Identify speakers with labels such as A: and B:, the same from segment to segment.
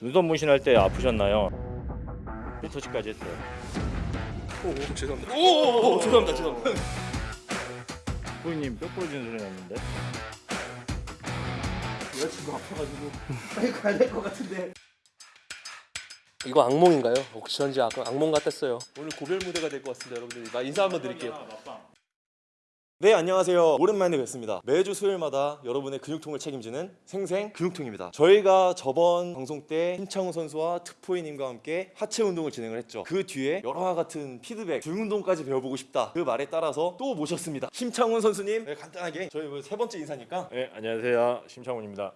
A: 눈썹 문신할 때 아프셨나요? 피터치까지 했어요.
B: 오, 오 죄송합니다. 오, 오, 오 죄송합니다. 죄송합니다.
A: 부인님 뼈 부러지는 소리 났는데?
B: 여자친구 아파가지고 빨리 가야 될 것 같은데.
C: 이거 악몽인가요? 혹시 전지 악, 악몽 같았어요. 오늘 고별 무대가 될 것 같습니다, 여러분들. 나 인사 한번 드릴게요.
B: 네 안녕하세요. 오랜만에 뵙습니다. 매주 수요일마다 여러분의 근육통을 책임지는 생생 근육통입니다. 저희가 저번 방송 때 힘창우 선수와 트포이님과 함께 하체 운동을 진행을 했죠. 그 뒤에 여러와 같은 피드백, 등 운동까지 배워보고 싶다. 그 말에 따라서 또 모셨습니다. 심창훈 선수님 네, 간단하게 저희 뭐세 번째 인사니까
A: 네 안녕하세요 심창훈입니다.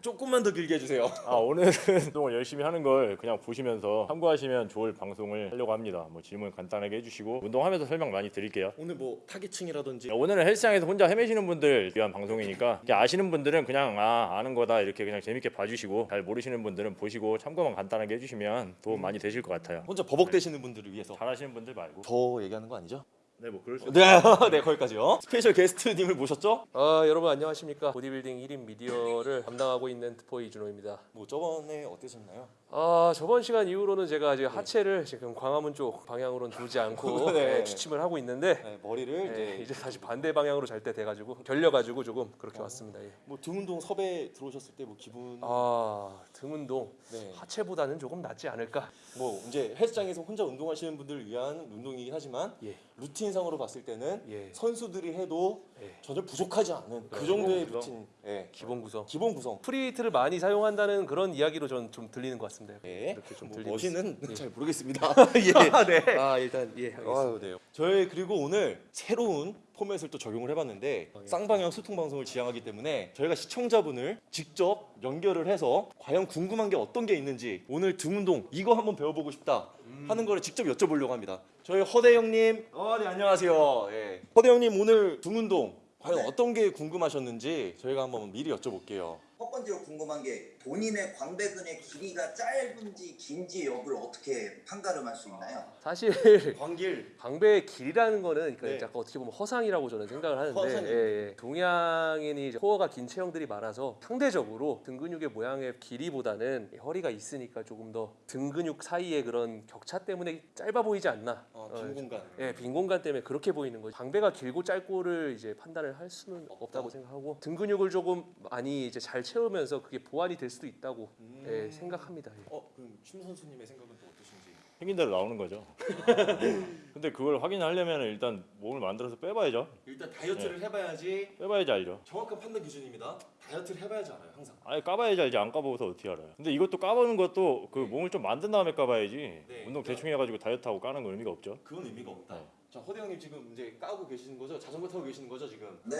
B: 조금만 더 길게 해주세요.
A: 아 오늘은 운동을 열심히 하는 걸 그냥 보시면서 참고하시면 좋을 방송을 하려고 합니다. 뭐 질문 간단하게 해주시고 운동하면서 설명 많이 드릴게요.
B: 오늘 뭐 타겟층이라든지
A: 오늘은 헬스장에서 혼자 헤매시는 분들 위한 방송이니까 이렇게 아시는 분들은 그냥 아 아는 거다 이렇게 그냥 재밌게 봐주시고 잘 모르시는 분들은 보시고 참고만 간단하게 해주시면 도움 많이 되실 것 같아요.
B: 혼자 버벅대시는 분들을 위해서
A: 잘하시는 분들 말고.
B: 더 얘기하는 거 아니죠?
A: 네 뭐 그럴 수.
B: 네, 네 거기까지요. special guest님을 모셨죠?
C: 아, 여러분 안녕하십니까? 보디빌딩 1인 미디어를 담당하고 있는 트포 이준호입니다.
B: 뭐 저번에 어떠셨나요?
C: 아, 저번 시간 이후로는 제가 지금 하체를 지금 광화문 쪽 방향으로는 두지 않고
B: 네.
C: 네, 취침을 하고 있는데
B: 네, 머리를
C: 네,
B: 이제
C: 이제 다시 반대 방향으로 잘 때 돼가지고 결려가지고 조금 그렇게 왔습니다. 예.
B: 뭐 등 운동 섭외 들어오셨을 때 뭐 기분
C: 아, 등 운동
B: 네.
C: 하체보다는 조금 낫지 않을까?
B: 뭐 이제 헬스장에서 혼자 운동하시는 분들을 위한 운동이긴 하지만
C: 예.
B: 루틴상으로 봤을 때는
C: 예.
B: 선수들이 해도
C: 예.
B: 전혀 부족하지 않은 그
A: 네,
B: 정도의
A: 기본
B: 루틴 예.
C: 기본 구성.
B: 기본 구성
C: free weight를 많이 사용한다는 그런 이야기로 전 좀 들리는 것 같습니다.
B: 예.
C: 이렇게 좀
B: 뭐 멋있는
C: 예.
B: 잘 모르겠습니다 예. 네.
C: 아 일단 예 알겠습니다.
B: 아유, 네. 저희 그리고 오늘 새로운 포맷을 또 적용을 해봤는데
C: 어, 예.
B: 쌍방향 소통 방송을 지향하기 때문에 저희가 시청자분을 직접 연결을 해서 과연 궁금한 게 어떤 게 있는지 오늘 등 운동 이거 한번 배워보고 싶다
C: 음.
B: 하는 거를 직접 여쭤보려고 합니다. 저희 허대 형님, 어, 네 안녕하세요. 예. 허대 형님 오늘 등 운동 과연 어떤 게 궁금하셨는지 저희가 한번 미리 여쭤볼게요.
D: 첫 번째로 궁금한 게 본인의 광배근의 길이가 짧은지 긴지 여부를 어떻게 판가름할 수 있나요?
C: 사실
B: 광길
C: 광배의 길이라는 거는 그러니까
B: 네.
C: 약간 어떻게 보면 허상이라고 저는 생각을 하는데? 예, 예. 동양인이 이제 코어가 긴 체형들이 많아서 상대적으로 등 근육의 모양의 길이보다는 허리가 있으니까 조금 더 등 근육 사이의 그런 격차 때문에 짧아 보이지 않나
B: 어,
C: 어,
B: 빈 공간.
C: 예, 빈 공간 때문에 그렇게 보이는 거죠. 광배가 길고 짧고를 이제 판단을 할 수는 없다고 생각하고 등 근육을 조금 많이 이제 잘 채우면서 그게 보완이 될 수도 있다고
B: 음.
C: 예, 생각합니다. 예.
B: 어 그럼 심 선수님의 생각은 또 어떠신지?
A: 생긴 대로 나오는 거죠. 근데 그걸 확인하려면 일단 몸을 만들어서 빼봐야죠.
B: 일단 다이어트를 해봐야지
A: 빼봐야지 알죠.
B: 정확한 판단 기준입니다. 다이어트를 해봐야지 알아요 항상.
A: 아예 까봐야지 알지 안 까봐서 어떻게 알아요. 근데 이것도 까보는 것도 그 몸을 좀 만든 다음에 까봐야지.
B: 네.
A: 운동 대충 해가지고 다이어트하고 까는 건 의미가 없죠.
B: 그건 의미가 없다.
A: 네.
B: 자 허대 형님 지금 이제 까고 계시는 거죠? 자전거 타고 계시는 거죠 지금?
D: 네.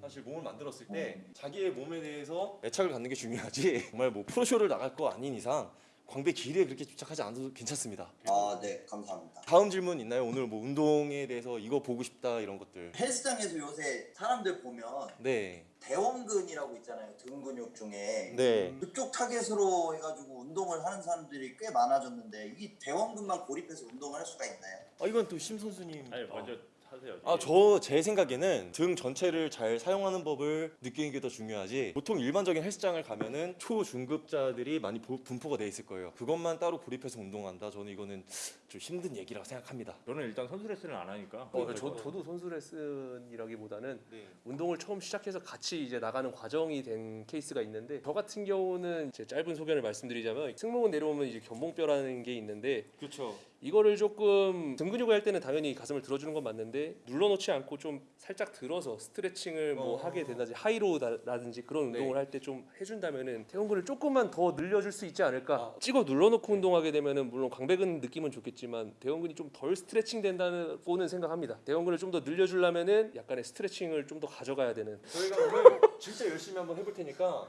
B: 사실 몸을 만들었을 때 자기의 몸에 대해서 애착을 갖는 게 중요하지 정말 뭐 프로쇼를 나갈 거 아닌 이상 광배 길이에 그렇게 집착하지 않아도 괜찮습니다.
D: 아, 네. 감사합니다.
B: 다음 질문 있나요? 오늘 뭐 운동에 대해서 이거 보고 싶다 이런 것들.
D: 헬스장에서 요새 사람들 보면
B: 네.
D: 대원근이라고 있잖아요. 등 근육 중에.
B: 네.
D: 그쪽 타겟으로 해가지고 운동을 하는 사람들이 꽤 많아졌는데 이 대원근만 고립해서 운동을 할 수가 있나요?
B: 아 이건 또 심 선수님.
A: 아니
B: 아.
A: 먼저 하세요.
B: 아 저 제 생각에는 등 전체를 잘 사용하는 법을 느끼는 게 더 중요하지 보통 일반적인 헬스장을 가면은 초중급자들이 많이 보- 분포가 돼 있을 거예요 그것만 따로 고립해서 운동한다 저는 이거는 좀 힘든 얘기라고 생각합니다
A: 저는 일단 선수 레슨을 안 하니까.
C: 어, 저, 저도 선수 레슨이라기보다는
B: 네.
C: 운동을 처음 시작해서 같이 이제 나가는 과정이 된 케이스가 있는데 저 같은 경우는 제 짧은 소견을 말씀드리자면 승모근 내려오면 이제 견봉뼈라는 게 있는데
B: 그렇죠
C: 이거를 조금 등 근육을 할 때는 당연히 가슴을 들어주는 건 맞는데 눌러놓지 않고 좀 살짝 들어서 스트레칭을 뭐
B: 어.
C: 하게 된다든지 high row라든지 그런
B: 네.
C: 운동을 할 때 좀 해준다면은 대원근을 조금만 더 늘려줄 수 있지 않을까
B: 아.
C: 찍어 눌러놓고 운동하게 되면은 물론 광배근 느낌은 좋겠지만 대원근이 좀 덜 스트레칭 된다고는 생각합니다 대원근을 좀 더 늘려주려면은 약간의 스트레칭을 좀 더 가져가야 되는
B: 저희가 오늘 진짜 열심히 한번 해볼 테니까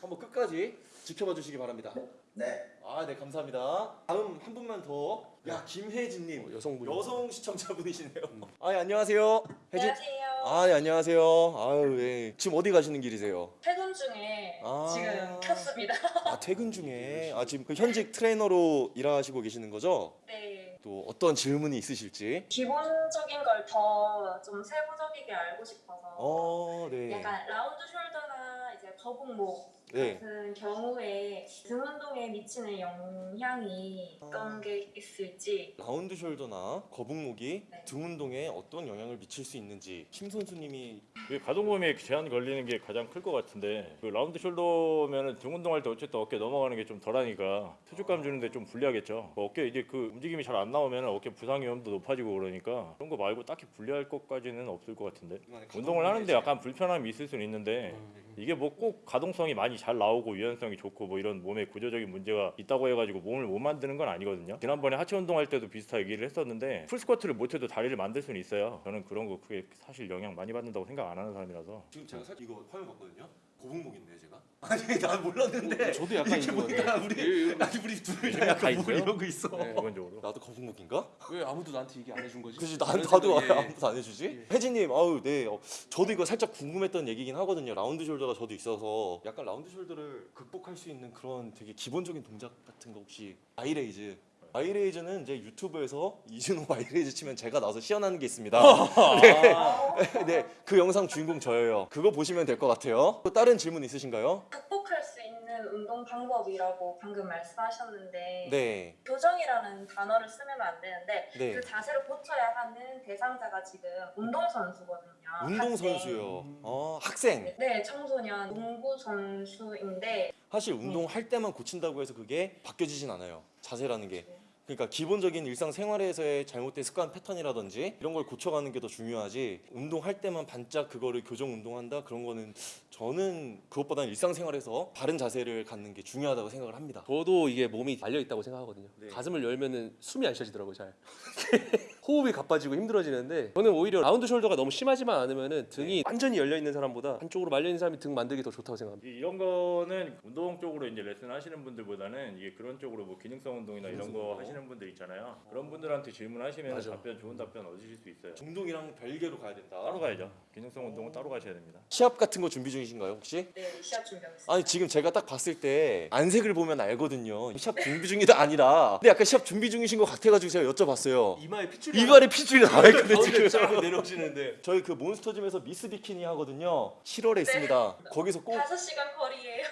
B: 한번 끝까지 지켜봐 주시기 바랍니다
D: 네.
B: 아 네 감사합니다 다음 한 분만 더 야 김혜진님
C: 어, 여성분
B: 여성 시청자분이시네요 아 예, 안녕하세요 혜진
E: 안녕하세요.
B: 아 네, 안녕하세요 아유 예 지금 어디 가시는 길이세요
E: 퇴근 중에
B: 아.
E: 지금 켰습니다.
B: 아 퇴근 중에 아 지금 그 현직 트레이너로 일하시고 계시는 거죠?
E: 네.
B: 또 어떤 질문이 있으실지.
E: 기본적인 걸 더 좀 세부적이게 알고 싶어서
B: 어, 네.
E: 약간 round shoulder나 이제 거북목
B: 네.
E: 같은 경우에 등 운동에 미치는 영향이 어떤 게 있을지
B: round shoulder나 거북목이
E: 네.
B: 등 운동에 어떤 영향을 미칠 수 있는지 심 선수님이
A: 이게 가동범위에 제한 걸리는 게 가장 클 것 같은데 그 round shoulder면은 등 운동할 때 어쨌든 어깨 넘어가는 게 좀 덜하니까 수축감 주는데 좀 불리하겠죠. 그 어깨 이게 그 움직임이 잘 안 나오면 어깨 부상 위험도 높아지고 그러니까 그런 거 말고 딱히 불리할 것까지는 없을 것 같은데 운동을 하는데 약간 불편함이 있을 수는 있는데 이게 뭐 꼭 가동성이 많이 잘 나오고 유연성이 좋고 뭐 이런 몸에 구조적인 문제가 있다고 해가지고 몸을 못 만드는 건 아니거든요. 지난번에 하체 운동할 때도 비슷하게 얘기를 했었는데 full squat를 못해도 다리를 만들 수는 있어요. 저는 그런 거 크게 사실 영향 많이 받는다고 생각 안 하는 사람이라서
B: 지금 제가 사실 이거 화면 봤거든요. 거북목인데요, 제가? 아니 난 몰랐는데.
C: 저도 약간
B: 이게 뭐야
C: 네.
B: 우리
C: 예, 예.
B: 아니 우리 둘다다 약간 뭐
A: 있어요?
B: 이런 거 있어.
C: 네.
A: 기본적으로.
B: 나도 거북목인가?
C: 왜 아무도 나한테 얘기 안 해준 거지?
B: 그지 나
C: 그런
B: 나도
C: 생각이- 예.
B: 아무도 안 해주지. 혜진님, 아우 네, 어, 저도 이거 살짝 궁금했던 얘기긴 하거든요. round shoulder가 저도 있어서 약간 round shoulder를 극복할 수 있는 그런 되게 기본적인 동작 같은 거 혹시 Y raise. Y raise는 이제 유튜브에서 이준호 Y raise 치면 제가 나와서 시연하는 게 있습니다. 네, 네, 그 영상 주인공 저예요. 그거 보시면 될 것 같아요. 또 다른 질문 있으신가요?
E: 극복할 수 있는 운동 방법이라고 방금 말씀하셨는데
B: 네,
E: 교정이라는 단어를 쓰면 안 되는데
B: 네.
E: 그 자세를 고쳐야 하는 대상자가 지금 운동선수거든요.
B: 운동
E: 학생.
B: 선수요. 어, 학생.
E: 네, 청소년 농구 선수인데
B: 사실 운동할 때만 고친다고 해서 그게 바뀌어지진 않아요. 자세라는 게. 그러니까 기본적인 일상 생활에서의 잘못된 습관 패턴이라든지 이런 걸 고쳐가는 게 더 중요하지 운동할 때만 반짝 그거를 교정 운동한다 그런 거는 저는 그것보다는 일상생활에서 바른 자세를 갖는 게 중요하다고 생각을 합니다.
C: 저도 이게 몸이 달려 있다고 생각하거든요.
B: 네.
C: 가슴을 열면은 숨이 안 쉬어지더라고요, 잘. 호흡이 가빠지고 힘들어지는데 저는 오히려 라운드 숄더가 너무 심하지만 않으면은 등이 완전히 열려 있는 사람보다 한쪽으로 말려 있는 사람이 등 만들기 더 좋다고 생각합니다.
A: 이- 이런 거는 운동 쪽으로 이제 레슨 하시는 분들보다는 이게 그런 쪽으로 뭐 기능성 운동이나 이런 거 하시는 분들 있잖아요. 그런 분들한테 질문하시면
C: 맞아.
A: 답변 좋은 답변 얻으실 수 있어요.
B: 운동이랑 별개로 가야 된다.
A: 따로 가야죠. 기능성 운동은 따로 가셔야 됩니다.
B: 시합 같은 거 준비 중이신가요 혹시?
E: 네, 시합 준비하고 있습니다.
B: 아니 지금 제가 딱 봤을 때 안색을 보면 알거든요. 시합 준비 중이다 아니라 근데 약간 시합 준비 중이신 것 같아가지고 제가 여쭤봤어요.
C: 이마에 핏줄이
B: 이발에 핏줄이 나와 있거든요
C: 가운데
B: 지금.
C: 쫙 내려오시는데
B: 저희 그 몬스터짐에서 미스 비키니 하거든요. 7월에 있습니다. 거기서 꼭
E: 5시간 거리예요.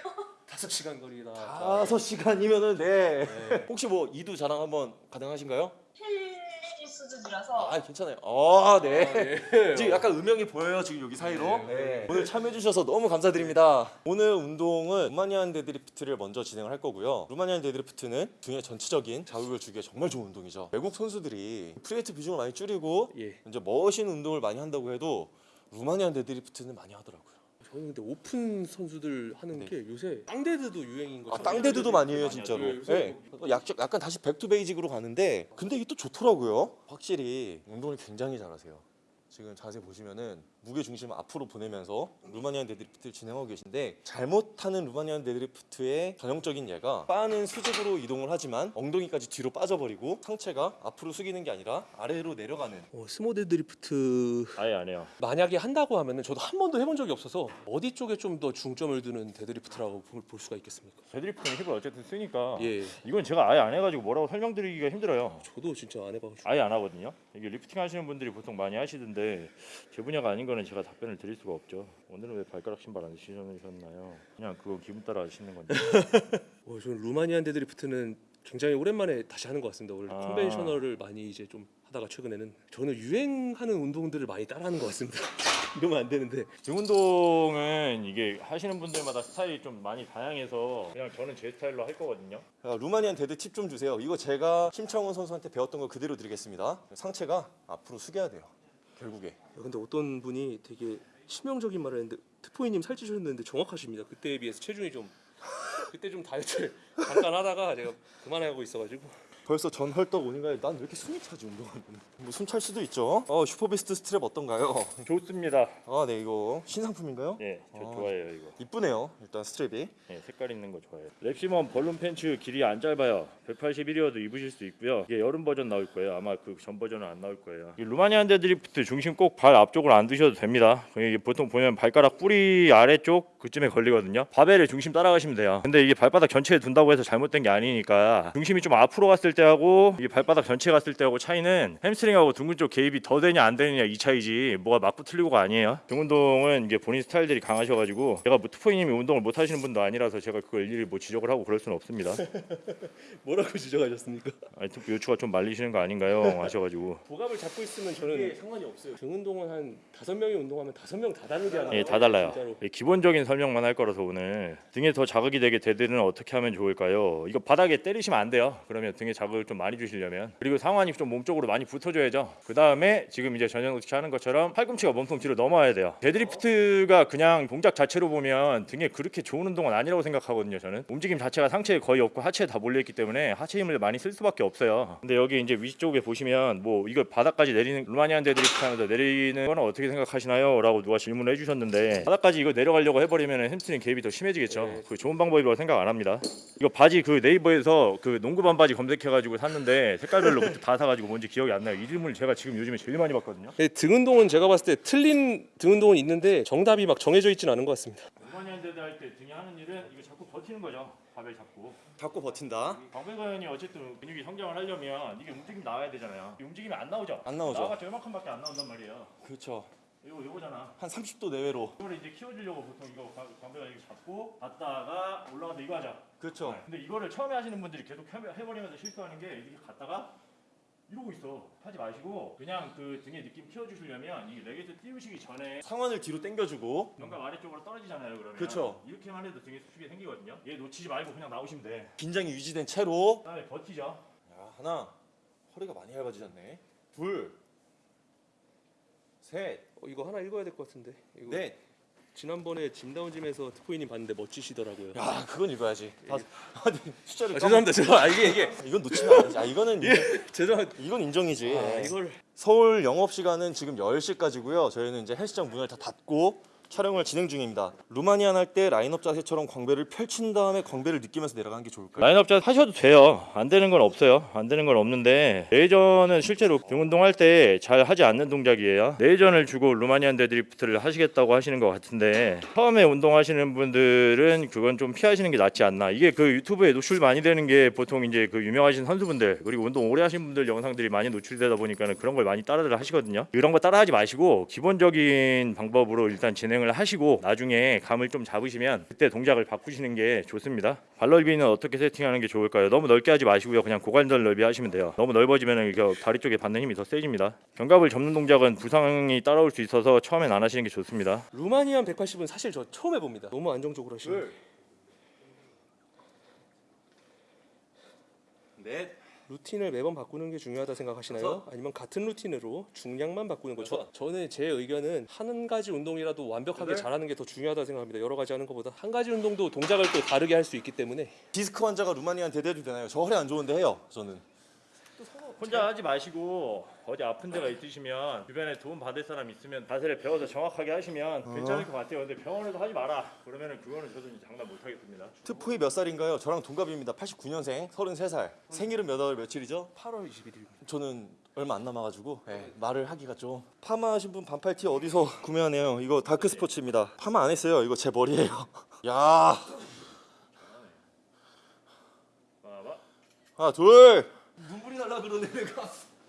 C: 다섯 시간 거리다.
B: 다섯 시간이면은 네. 혹시 뭐 이두 자랑 한번 가능하신가요?
E: 수준이라서
B: 아 괜찮아요. 아 네.
C: 네.
B: 지금 약간 음영이 보여요 지금 여기 사이로.
C: 네.
B: 네. 오늘 참여해 주셔서 너무 감사드립니다. 오늘 운동은 Romanian deadlift를 먼저 진행을 할 거고요. Romanian deadlift는 등의 전체적인 자극을 주기에 정말 좋은 운동이죠. 외국 선수들이 free weight 비중을 많이 줄이고
C: 예.
B: 이제 machine 운동을 많이 한다고 해도 Romanian deadlift는 많이 하더라고요.
C: 저는 근데 오픈 선수들 하는
B: 네.
C: 게 요새 땅데드도 유행인 거.
B: 아 땅데드도 많이 해요 진짜로.
C: 네,
B: 네. 약, 약간 다시 back to basic으로 가는데 근데 이게 또 좋더라고요. 확실히 운동을 굉장히 잘하세요. 지금 자세 보시면은 무게 중심을 앞으로 보내면서 Romanian deadlift를 진행하고 계신데 잘못하는 Romanian deadlift의 전형적인 예가 바는 수직으로 이동을 하지만 엉덩이까지 뒤로 빠져버리고 상체가 앞으로 숙이는 게 아니라 아래로 내려가는
C: 어, sumo deadlift
A: 아예 안 해요.
C: 만약에 한다고 하면은 저도 한 번도 해본 적이 없어서 어디 쪽에 좀 더 중점을 두는 deadlift라고 볼, 볼 수가 있겠습니까?
A: deadlift는 힙을 어쨌든 쓰니까
C: 예,
A: 이건 제가 아예 안 해가지고 뭐라고 설명드리기가 힘들어요.
C: 저도 진짜 안 해봐가지고.
A: 아예 안 하거든요. 이게 리프팅 하시는 분들이 보통 많이 하시던데 제 분야가 아닌 거는 제가 답변을 드릴 수가 없죠. 오늘은 왜 발가락 신발 안 신으셨나요? 그냥 그거 기분 따라 신는 건데.
C: 어, 저는 Romanian deadlift는 굉장히 오랜만에 다시 하는 것 같습니다. 원래
A: 아.
C: conventional을 많이 이제 좀 하다가 최근에는 저는 유행하는 운동들을 많이 따라하는 것 같습니다. 이러면 안 되는데
A: 등 운동은 이게 하시는 분들마다 스타일이 좀 많이 다양해서 그냥 저는 제 스타일로 할 거거든요.
B: 아, Romanian dead 팁 좀 주세요. 이거 제가 심창원 선수한테 배웠던 거 그대로 드리겠습니다. 상체가 앞으로 숙여야 돼요. 결국에.
C: 야, 근데 어떤 분이 되게 치명적인 말을 했는데 트포이님 살찌셨는데 정확하십니다. 그때에 비해서 체중이 좀 그때 좀 다이어트를 잠깐 하다가 제가 그만하고 있어가지고
B: 벌써 전 헐떡 오는가요? 난 왜 이렇게 숨이 차지 운동하면? 뭐 숨 찰 수도 있죠. 어 슈퍼비스트 스트랩 어떤가요?
A: 좋습니다.
B: 아 네 이거 신상품인가요?
A: 예, 저
B: 아.
A: 좋아해요 이거.
B: 이쁘네요. 일단 strap이.
A: 예, 색깔 있는 거 좋아해요. 랩시멈 balloon pants 길이 안 짧아요. 181이어도 입으실 수 있고요. 이게 여름 버전 나올 거예요. 아마 그 전 버전은 안 나올 거예요. 이 Romanian deadlift 중심 꼭 발 앞쪽으로 안 두셔도 됩니다. 이게 보통 보면 발가락 뿌리 아래쪽 그쯤에 걸리거든요. 바벨의 중심 따라가시면 돼요. 근데 이게 발바닥 전체에 둔다고 해서 잘못된 게 아니니까 중심이 좀 앞으로 갔을 때하고 이게 발바닥 전체 갔을 때하고 차이는 햄스트링하고 둔근 쪽 개입이 더 되냐 안 되느냐 이 차이지 뭐가 맞고 틀리고가 아니에요. 등 운동은 이게 본인 스타일들이 강하셔가지고 제가 뭐 트포이님이 운동을 못 하시는 분도 아니라서 제가 그걸 일일이 뭐 지적을 하고 그럴 수는 없습니다.
C: 뭐라고 지적하셨습니까?
A: 아니 투 요추가 좀 말리시는 거 아닌가요? 하셔가지고
C: 복압을 잡고 있으면 저는
B: 상관이 없어요.
C: 등 운동은 한 다섯 명이 운동하면 다섯 명 다 다르게 하는
A: 예,
C: 거예요.
A: 다 달라요.
C: 진짜로.
A: 예, 기본적인 설명만 할 거라서 오늘 등에 더 자극이 되게 dead는 어떻게 하면 좋을까요? 이거 바닥에 때리시면 안 돼요. 그러면 등에 자극 을 좀 많이 주시려면 그리고 상완이 좀 몸쪽으로 많이 붙어줘야죠. 그 다음에 지금 이제 전현욱 씨 하는 것처럼 팔꿈치가 몸통 뒤로 넘어야 돼요. deadlift가 그냥 동작 자체로 보면 등에 그렇게 좋은 운동은 아니라고 생각하거든요. 저는 움직임 자체가 상체에 거의 없고 하체에 다 몰려 있기 때문에 하체 힘을 많이 쓸 수밖에 없어요. 근데 여기 이제 위쪽에 보시면 뭐 이거 바닥까지 내리는 Romanian deadlift 하면서 내리는 거는 어떻게 생각하시나요? 라고 누가 질문을 해주셨는데 바닥까지 이거 내려가려고 해버리면 햄스트링 개입이 더 심해지겠죠.
C: 네.
A: 그 좋은 방법이라고 생각 안 합니다. 이거 바지 그 네이버에서 그 농구 반바지 검색해가 지고 샀는데 색깔별로 그때 다 사가지고 뭔지 기억이 안 나요. 이 질문을 제가 지금 요즘에 제일 많이 받거든요.
C: 네, 등 운동은 제가 봤을 때 틀린 등 운동은 있는데 정답이 막 정해져 있지는 않은 것 같습니다.
A: Romanian dead 할때 등이 하는 일은 이거 자꾸 버티는 거죠. 바벨 잡고.
B: 잡고 버틴다.
A: 광배근이 어쨌든 근육이 성장을 하려면 이게 움직임 나와야 되잖아요. 이 움직임이 안 나오죠.
B: 안 나오죠.
A: 나와봤자 이만큼밖에 안 나온단 말이에요.
B: 그렇죠.
A: 이거 이거잖아.
B: 한 30도 내외로.
A: 이거를 이제 키워주려고 보통 이거 광배관 이렇게 잡고 갔다가 올라가서 이거 하자.
B: 그렇죠.
A: 네. 근데 이거를 처음에 하시는 분들이 계속 해- 해버리면서 실수하는 게 이렇게 갔다가 이러고 있어. 하지 마시고 그냥 그 등에 느낌 키워주시려면 이 레게트 띄우시기 전에
B: 상완을 뒤로 당겨주고
A: 견갑 아래쪽으로 떨어지잖아요. 그러면
B: 그쵸.
A: 이렇게만 해도 등에 수축이 생기거든요. 얘 놓치지 말고 그냥 나오시면 돼.
B: 긴장이 유지된 채로.
A: 그다음에 버티죠.
B: 야, 하나. 허리가 많이 얇아지셨네. 둘. 셋.
C: 어, 이거 하나 읽어야 될 것 같은데. 이거
B: 넷.
C: 지난번에 짐다운짐에서 트포이님 봤는데 멋지시더라고요.
B: 야, 그건 읽어야지. 다, 아니, 숫자를
C: 아, 죄송합니다. 죄송. 아 이게 이게
B: 이건 놓치면 안 되지. 아, 이거는
C: 죄송합니다.
B: 이건 인정이지.
C: 아, 이걸
B: 서울 영업 시간은 지금 10시까지고요. 저희는 이제 헬스장 문을 다 닫고 촬영을 진행 중입니다. 루마니안 할 때 라인업 자세처럼 광배를 펼친 다음에 광배를 느끼면서 내려가는 게 좋을까요?
A: 라인업자 하셔도 돼요. 안 되는 건 없어요. 안 되는 건 없는데 레이저는 실제로 등 운동할 때 잘 하지 않는 동작이에요. 레이저를 주고 Romanian deadlift를 하시겠다고 하시는 것 같은데 처음에 운동하시는 분들은 그건 좀 피하시는 게 낫지 않나. 이게 그 유튜브에 노출 많이 되는 게 보통 이제 그 유명하신 선수분들 그리고 운동 오래 하신 분들 영상들이 많이 노출되다 보니까는 그런 걸 많이 따라들 하시거든요. 이런 거 따라하지 마시고 기본적인 방법으로 일단 진행을 하시고 나중에 감을 좀 잡으시면 그때 동작을 바꾸시는 게 좋습니다. 발 넓이는 어떻게 세팅하는 게 좋을까요? 너무 넓게 하지 마시고요. 그냥 고관절 넓이 하시면 돼요. 너무 넓어지면 다리 쪽에 받는 힘이 더 세집니다. 견갑을 접는 동작은 부상이 따라올 수 있어서 처음엔 안 하시는 게 좋습니다.
C: 루마니안 180은 사실 저 처음 해봅니다. 너무 안정적으로 하시는.
B: 넷.
C: 루틴을 매번 바꾸는 게 중요하다 생각하시나요? 아니면 같은 루틴으로 중량만 바꾸는 거죠? 저는 제 의견은 한 가지 운동이라도 완벽하게 잘하는 게 더 중요하다 생각합니다. 여러 가지 하는 것보다 한 가지 운동도 동작을 또 다르게 할 수 있기 때문에
B: 디스크 환자가 루마니안 대대도 되나요? 저 허리 안 좋은데 해요. 저는.
A: 혼자 하지 마시고 어디 아픈 데가 있으시면 주변에 도움 받을 사람 있으면 자세를 배워서 정확하게 하시면 괜찮을 것 같아요. 근데 병원에서 하지 마라. 그러면은 그거는 저도 이제 장담 못 하겠습니다.
B: 트포이 몇 살인가요? 저랑 동갑입니다. 89년생, 33살. 생일은 몇 월 며칠이죠?
C: 8월 21일입니다.
B: 저는 얼마 안 남아가지고 네, 말을 하기가 좀 파마 하신 분 반팔 티 어디서 구매하나요 이거 다크 스포츠입니다 파마 안 했어요 이거 제 머리예요 야. 하나 둘 눈물이 날라 그러네 내가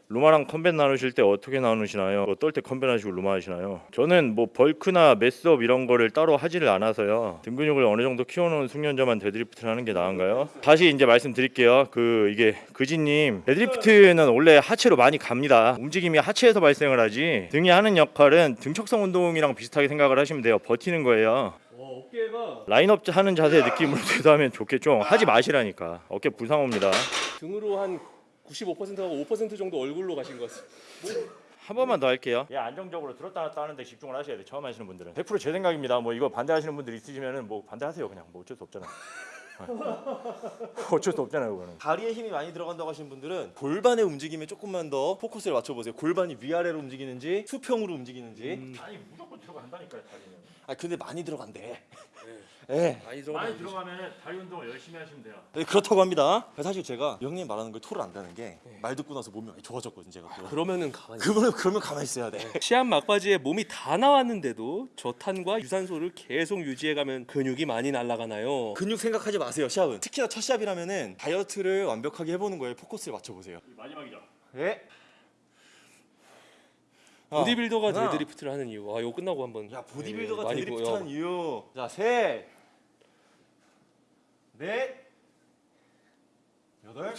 A: 루마랑 conven 나누실 때 어떻게 나누시나요? 어떨 때 conven 하시고 루마 하시나요? 저는 뭐 bulk나 mass up 이런 거를 따로 하지를 않아서요. 등 근육을 어느 정도 키워놓은 숙련자만 deadlift를 하는 게 나은가요? 다시 이제 말씀드릴게요. 그 이게 그지님 deadlift는 원래 하체로 많이 갑니다. 움직임이 하체에서 발생을 하지 등이 하는 역할은 등척성 운동이랑 비슷하게 생각을 하시면 돼요. 버티는 거예요.
C: 어깨가
A: 라인업 하는 자세 느낌으로 되도하면 좋겠죠. 하지 마시라니까. 어깨 부상 옵니다.
C: 등으로 한 95%하고 5% 정도 얼굴로 가신 것 같습니다.
A: 한 번만 더 할게요. 예, 안정적으로 들었다 놨다 하는데 집중을 하셔야 돼. 처음 하시는 분들은 100%제 생각입니다. 뭐 이거 반대하시는 분들 있으시면은 뭐 반대하세요. 그냥 뭐 어쩔 수 없잖아. 어쩔 수 없잖아요, 그거는.
B: 다리에 힘이 많이 들어간다고 하시는 분들은 골반의 움직임에 조금만 더 포커스를 맞춰보세요 골반이 위아래로 움직이는지 수평으로 움직이는지
A: 아니 무조건 들어간다니까요, 다리는.
B: 아 근데 많이 들어간대 예.
C: 많이 들어가면
A: 많이 들어가면 다리 운동을 열심히 하시면 돼요.
B: 네, 그렇다고 합니다. 사실 제가 형님 말하는 걸 토를 안다는 게 말 듣고 나서 몸이 많이 좋아졌거든요, 제가 또.
C: 그러면은 가만히
B: 그러면 그러면 가만히 있어야 돼.
C: 시합 막바지에 몸이 다 나왔는데도 저탄과 유산소를 계속 유지해가면 근육이 많이 날아가나요?
B: 근육 생각하지 마세요, 시합은. 특히나 첫 시합이라면은 다이어트를 완벽하게 해보는 거에 포커스를 맞춰보세요.
A: 마지막이죠.
B: 예.
C: 보디빌더가
B: 하나.
C: deadlift를 하는 이유. 와 이거 끝나고 한번.
B: 야 보디빌더가
C: 예, 많이
B: deadlift한. 이유. 자 셋, 넷, 여덟.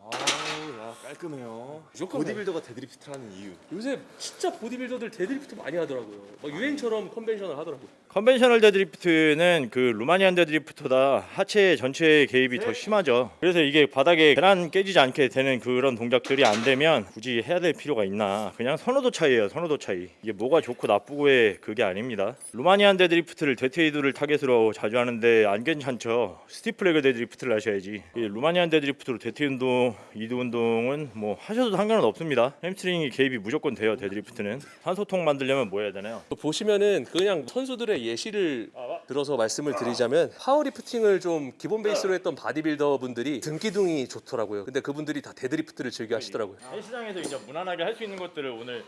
B: 아우 야 깔끔해요.
C: 무조건
B: 보디빌더가 deadlift를 하는 이유.
C: 요새 진짜 보디빌더들 데드리프트 많이 하더라고요. 막 유행처럼 conventional 하더라고요.
A: conventional deadlift는 그 Romanian deadlift보다 하체 전체의 개입이 더 심하죠. 그래서 이게 바닥에 계란 깨지지 않게 되는 그런 동작들이 안 되면 굳이 해야 될 필요가 있나? 그냥 선호도 차이예요. 선호도 차이. 이게 뭐가 좋고 나쁘고의 그게 아닙니다. Romanian deadlift를 대퇴이두를 타겟으로 자주 하는데 안 괜찮죠. stiff leg deadlift를 하셔야지. 이 Romanian deadlift로 대퇴 운동, 이두 운동은 뭐 하셔도 상관은 없습니다. hamstring이 개입이 무조건 돼요. deadlift는. 산소통 만들려면 뭐 해야 되나요?
C: 보시면은 그냥 선수들의 예시를 들어서 말씀을 드리자면 powerlifting을 좀 기본 베이스로 했던 바디빌더 분들이 등기둥이 좋더라고요. 근데 그분들이 다 deadlift를 즐겨 하시더라고요.
A: 헬스장에서 이제 무난하게 할 수 있는 것들을 오늘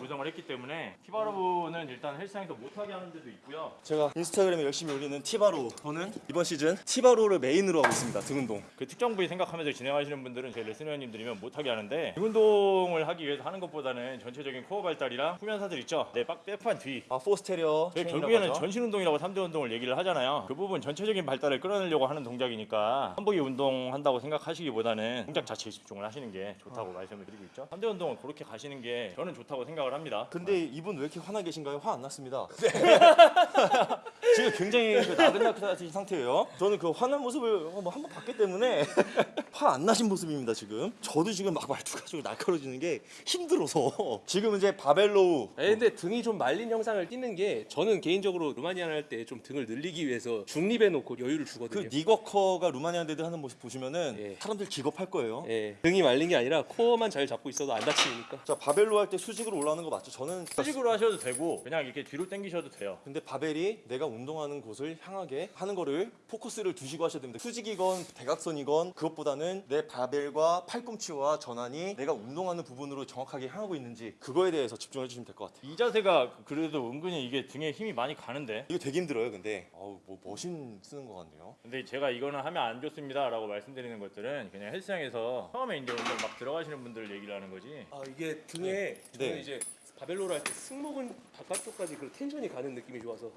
A: 구성을 했기 때문에 T-bar row는 일단 헬스장에서 못하게 하는 데도 있고요.
B: 제가 인스타그램에 열심히 올리는 T-bar row. 저는 이번 시즌 T-bar row를 메인으로 하고 있습니다. 등 운동.
A: 그 특정 부위 생각하면서 진행하시는 분들은 제 레슨 회원님들이면 못하게 하는데 등 운동을 하기 위해서 하는 것보다는 전체적인 코어 발달이랑 후면사들 있죠. 네, 빡 빼판 뒤.
B: 아 포스테리어.
A: 결국에는. 전신 운동이라고 3대 운동을 얘기를 하잖아요. 그 부분 전체적인 발달을 끌어내려고 하는 동작이니까 한복이 운동한다고 생각하시기보다는 동작 자체에 집중을 하시는 게 좋다고 말씀을 드리고 있죠. 3대 운동을 그렇게 가시는 게 저는 좋다고 생각을 합니다.
B: 근데 이분 왜 이렇게 화나 계신가요? 화 안 났습니다. 지금 굉장히 그 나긋나긋하신 상태예요. 저는 그 화난 모습을 뭐 한번 봤기 때문에 화 안 나신 모습입니다 지금. 저도 지금 막 말투가 좀 날카로워지는 게 힘들어서 지금 이제 바벨 row
C: 예, 근데 등이 좀 말린 형상을 띠는 게 저는 개인적으로 Romanian 할때 좀 등을 늘리기 위해서 중립해 놓고 여유를
B: 그
C: 주거든요.
B: Nick Walker가 Romanian dead 하는 모습 보시면은
C: 예.
B: 사람들 기겁할 거예요.
C: 예, 등이 말린 게 아니라 코어만 잘 잡고 있어도 안 다치니까.
B: 자 바벨 row 할 때 수직으로 올라오는 거 맞죠? 저는
A: 수직으로 하셔도 되고 그냥 이렇게 뒤로 당기셔도 돼요.
B: 근데 바벨이 내가 운동하는 곳을 향하게 하는 거를 포커스를 두시고 하셔야 됩니다. 수직이건 대각선이건 그것보다는 내 바벨과 팔꿈치와 전완이 내가 운동하는 부분으로 정확하게 향하고 있는지 그거에 대해서 집중해 주시면 될 것 같아요.
A: 이 자세가 그래도 은근히 이게 등에 힘이 많이 가는 데
B: 이거 되게 힘들어요, 근데. 어우, 뭐 machine 쓰는 것 같네요.
A: 근데 제가 이거는 하면 안 좋습니다 라고 말씀드리는 것들은 그냥 헬스장에서 처음에 이제 운동 막 들어가시는 분들 얘기를 하는 거지.
C: 아 이게 등에 저는
B: 네.
C: 이제 바벨 row를 할 때 승모근 바깥쪽까지 그 tension이 가는 느낌이 좋아서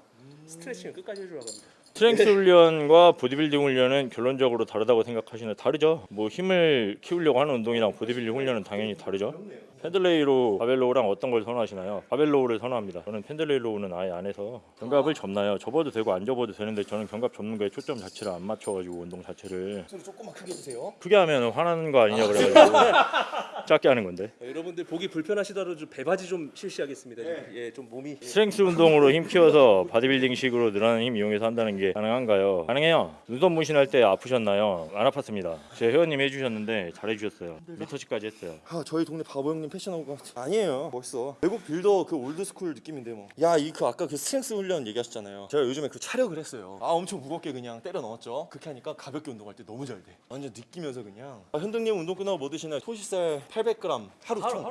C: 스트레칭을 끝까지 해주려고 합니다.
A: strength 훈련과 보디빌딩 훈련은 결론적으로 다르다고 생각하시는 다르죠. 뭐 힘을 키우려고 하는 운동이랑 보디빌딩 훈련은 당연히 다르죠. Pendlay row, 바벨 row랑 어떤 걸 선호하시나요? 바벨 row를 선호합니다. 저는 Pendlay row는 아예 안 해서 견갑을 접나요. 접어도 되고 안 접어도 되는데 저는 견갑 접는 거에 초점 자체를 안 맞춰가지고 운동 자체를
B: 소리 조금만 크게 해주세요.
A: 크게 하면 화나는 거 아니냐 그래가지고 작게 하는 건데.
C: 네, 여러분들 보기 불편하시더라도 좀 배바지 좀 실시하겠습니다. 예, 좀 몸이
A: strength 운동으로 힘 키워서 바디빌딩식으로 늘어나는 힘 이용해서 한다는 게 가능한가요? 가능해요. 눈썹 문신할 때 아프셨나요? 안 아팠습니다. 제 회원님 해주셨는데 잘해주셨어요. retouch까지 했어요.
B: 아, 저희 동네 바보 형님 패션하고 것 같아. 아니에요. 멋있어. 외국 builder 그 old school 느낌인데 뭐. 야, 이 그 아까 그 strength 훈련 얘기하셨잖아요. 제가 요즘에 그 차력을 했어요. 아, 엄청 무겁게 그냥 때려 넣었죠. 그렇게 하니까 가볍게 운동할 때 너무 잘 돼. 완전 느끼면서 그냥. 아, 현등님 운동 끝나고 뭐 드시나요? 소시살 800g 하루 총.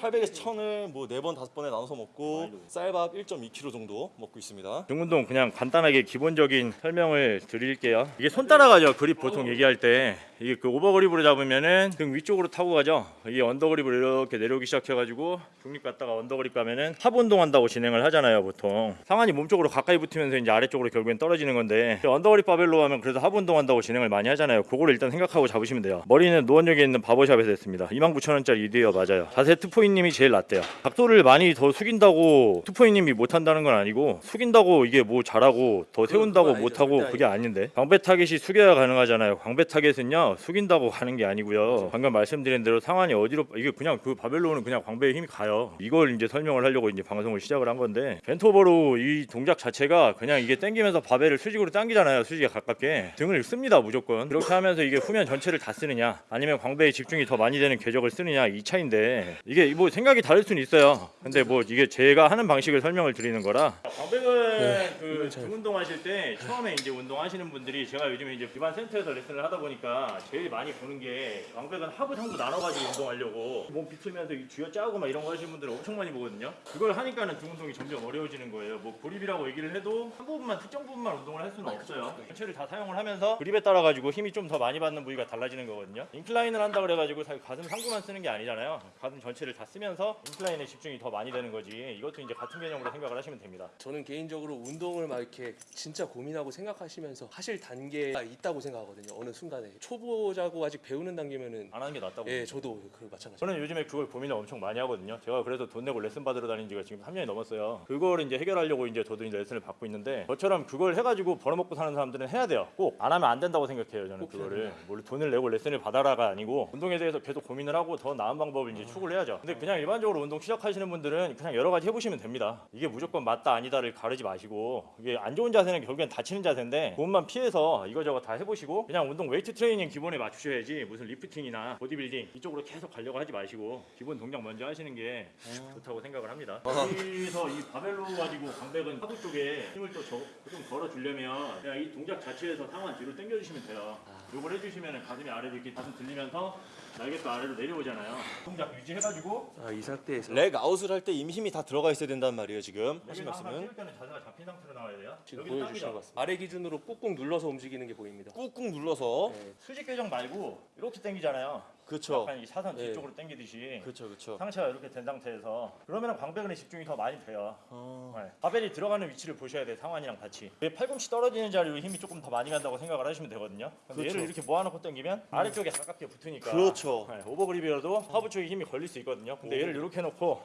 B: 800에서 1000을 뭐네번 다섯 번에 나눠서 먹고 쌀밥 1.2kg 정도 먹고 있습니다.
A: 등 운동 그냥 간단하게 기본적인 설명을 드릴게요. 이게 손 따라가죠. 그립 보통 얘기할 때 이게 그 over grip으로 잡으면은 등 위쪽으로 타고 가죠. 이게 under grip으로 이렇게 내려오기 시작해가지고 중립 갔다가 under grip 가면은 하부 운동한다고 진행을 하잖아요. 보통 상완이 몸쪽으로 가까이 붙으면서 이제 아래쪽으로 결국엔 떨어지는 건데 under grip 바벨 row 하면 그래도 하부 운동한다고 진행을 많이 하잖아요. 그거를 일단 생각하고 잡으시면 돼요. 머리는 노원역에 있는 바버샵에서 했습니다. 29,000원짜리 이드예요. 맞아요. 자세 투포인님이 제일 낫대요. 각도를 많이 더 숙인다고 투포인님이 못한다는 건 아니고 숙인다고 이게 뭐 잘하고 더 세운다고. 못하고 그게 아닌데 광배 타겟이 숙여야 가능하잖아요. 광배 타겟은요 숙인다고 가는 게 아니고요. 방금 말씀드린 대로 상완이 어디로 이게 그냥 그 바벨 row는 그냥 광배의 힘이 가요. 이걸 이제 설명을 하려고 이제 방송을 시작을 한 건데 bent over row 이 동작 자체가 그냥 이게 당기면서 바벨을 수직으로 당기잖아요. 수직에 가깝게 등을 씁니다 무조건. 그렇게 하면서 이게 후면 전체를 다 쓰느냐 아니면 광배에 집중이 더 많이 되는 궤적을 쓰느냐 이 차인데 이게 뭐 생각이 다를 수는 있어요. 근데 뭐 이게 제가 하는 방식을 설명을 드리는 거라. 광배근 그등 운동하실 때 처음에 이제 운동하시는 분들이 제가 요즘에 이제 기반 센터에서 레슨을 하다 보니까 제일 많이 보는 게 광배근 하부 상부 나눠가지고 운동하려고 몸 비틀면서 이 쥐어 짜고 막 이런 거 하시는 분들 엄청 많이 보거든요. 그걸 하니까는 등 운동이 점점 어려워지는 거예요. 뭐 그립이라고 얘기를 해도 한 부분만 특정 부분만 운동을 할 수는 없어요. 전체를 다 사용을 하면서 그립에 따라 가지고 힘이 좀 더 많이 받는 부위가 달라지는 거거든요. 인클라인을 한다 그래 가지고 사실 가슴 상부만 쓰는 게 아니잖아요. 가슴 전체를 다 쓰면서 인클라인에 집중이 더 많이 되는 거지. 이것도 이제 같은 개념으로 생각을 하시면 됩니다.
C: 저는 개인적으로 운동을 막 이렇게 진짜 고민하고 생각하시면서 하실 단계가 있다고 생각하거든요. 어느 순간에 초보 자고 아직 배우는 단계면은
A: 안 하는 게 낫다고.
C: 예, 저도 그 마찬가지.
A: 저는 요즘에 그걸 고민을 엄청 많이 하거든요. 제가 그래서 돈 내고 레슨 받으러 다닌 지가 지금 3년이 넘었어요. 그걸 이제 해결하려고 이제 저도 이제 레슨을 받고 있는데 저처럼 그걸 해가지고 벌어먹고 사는 사람들은 해야 돼요. 꼭 안 하면 안 된다고 생각해요. 저는 그거를 뭘 돈을 내고 레슨을 받아라가 아니고 운동에 대해서 계속 고민을 하고 더 나은 방법을 이제 추구를 해야죠. 근데 그냥 일반적으로 운동 시작하시는 분들은 그냥 여러 가지 해보시면 됩니다. 이게 무조건 맞다 아니다를 가르지 마시고 이게 안 좋은 자세는 결국엔 다치는 자세인데 그것만 피해서 이거저거 다 해보시고 그냥 운동 웨이트 트레이닝 기본에 맞추셔야지 무슨 lifting이나 보디빌딩 이쪽으로 계속 가려고 하지 마시고 기본 동작 먼저 하시는 게 좋다고 생각을 합니다. 여기서 이 바벨 row 가지고 광배근 하부 쪽에 힘을 또 좀 걸어주려면 그냥 이 동작 자체에서 상완 뒤로 당겨주시면 돼요. 요걸 해주시면 가슴이 아래로 이렇게 가슴 들리면서 날개도 아래로 내려오잖아요. 동작 유지해가지고
C: 아, 이 상태에서
B: rack out을 할 때 이미 힘이 다 들어가 있어야 된다는 말이에요 지금 하신 말씀은
A: 띄울 때는 자세가 잡힌 상태로 나와야 돼요.
C: 지금
A: 당기죠.
C: 것 같습니다. 아래 기준으로 꾹꾹 눌러서 움직이는 게 보입니다.
B: 꾹꾹 눌러서
C: 네.
A: 수직 궤적 말고 이렇게 당기잖아요.
B: 그렇죠
A: 약간 이 사선
C: 네.
A: 뒤쪽으로 당기듯이
B: 그렇죠 그렇죠
A: 상체가 이렇게 된 상태에서 그러면 광배근에 집중이 더 많이 돼요.
B: 어...
A: 네. 바벨이 들어가는 위치를 보셔야 돼요. 상완이랑 같이. 이 팔꿈치 떨어지는 자리로 힘이 조금 더 많이 간다고 생각을 하시면 되거든요. 근데
B: 그렇죠.
A: 얘를 이렇게 모아놓고 당기면 아래쪽에 가깝게 붙으니까.
B: 그렇죠.
A: 네, 오버그립이라도 하부 쪽에 힘이 걸릴 수 있거든요. 근데 얘를 이렇게 놓고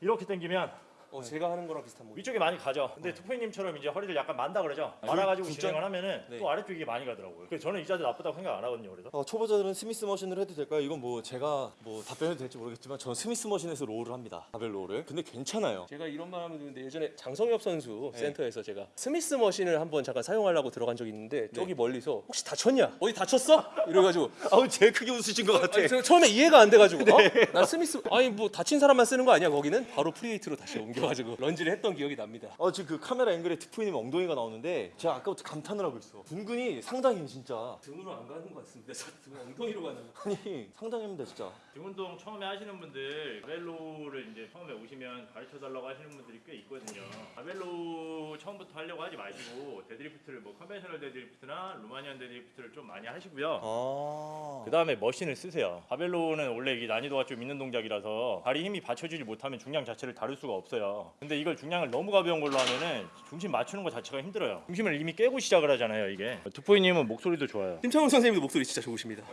A: 이렇게 당기면
C: 어, 제가 하는 거랑 비슷한 모습.
A: 위쪽에 많이 가죠. 근데 투포이님처럼 이제 허리를 약간 만다 그러죠.
B: 아,
A: 말아가지고
B: 진짜?
A: 진행을 하면은
B: 네.
A: 또 아래쪽이 많이 가더라고요. 그래서 저는 이 자세 나쁘다고 생각 안 하거든요. 그래서.
B: 어, 초보자들은 Smith machine을 해도 될까요? 이건 뭐 제가 뭐 답변해도 될지 모르겠지만 저는 Smith machine에서 row를 합니다 바벨 row를 근데 괜찮아요
C: 제가 이런 말 하면 되는데 예전에 장성엽 선수
B: 네.
C: 센터에서 제가 Smith machine을 한번 잠깐 사용하려고 들어간 적이 있는데 저기 멀리서 혹시 다쳤냐? 어디 다쳤어? 이래가지고
B: 아우 제일 크게 웃으신 것
C: 아니, 저 처음에 이해가 안 돼가지고 어? 나 스미스 아니 뭐 다친 사람만 쓰는 거 아니야 거기는? 바로 free weight로 다시 옮겨 가지고 lunge를 했던 기억이 납니다.
B: 어 지금 그 카메라 앵글에 트포이님 엉덩이가 나오는데 제가 아까부터 감탄을 하고 있어 둔근이 상당히 진짜
C: 등으로 안 가는 것 같습니다. 저등 엉덩이로 가는. 거.
B: 아니 상당합니다 진짜
A: 등 운동 처음에 하시는 분들 barbell row를 이제 처음에 오시면 가르쳐 달라고 하시는 분들이 꽤 있거든요. barbell row 처음부터 하려고 하지 마시고 deadlift를 뭐 conventional deadlift나 Romanian deadlift를 좀 많이 하시고요.
B: 아
A: 그 다음에 machine을 쓰세요. barbell row는 원래 이게 난이도가 좀 있는 동작이라서 발이 힘이 받쳐주지 못하면 중량 자체를 다룰 수가 없어요. 근데 이걸 중량을 너무 가벼운 걸로 하면은 중심 맞추는 것 자체가 힘들어요. 중심을 이미 깨고 시작을 하잖아요, 이게. 투포이님은 목소리도 좋아요.
C: 심창훈 선생님도 목소리 진짜 좋으십니다.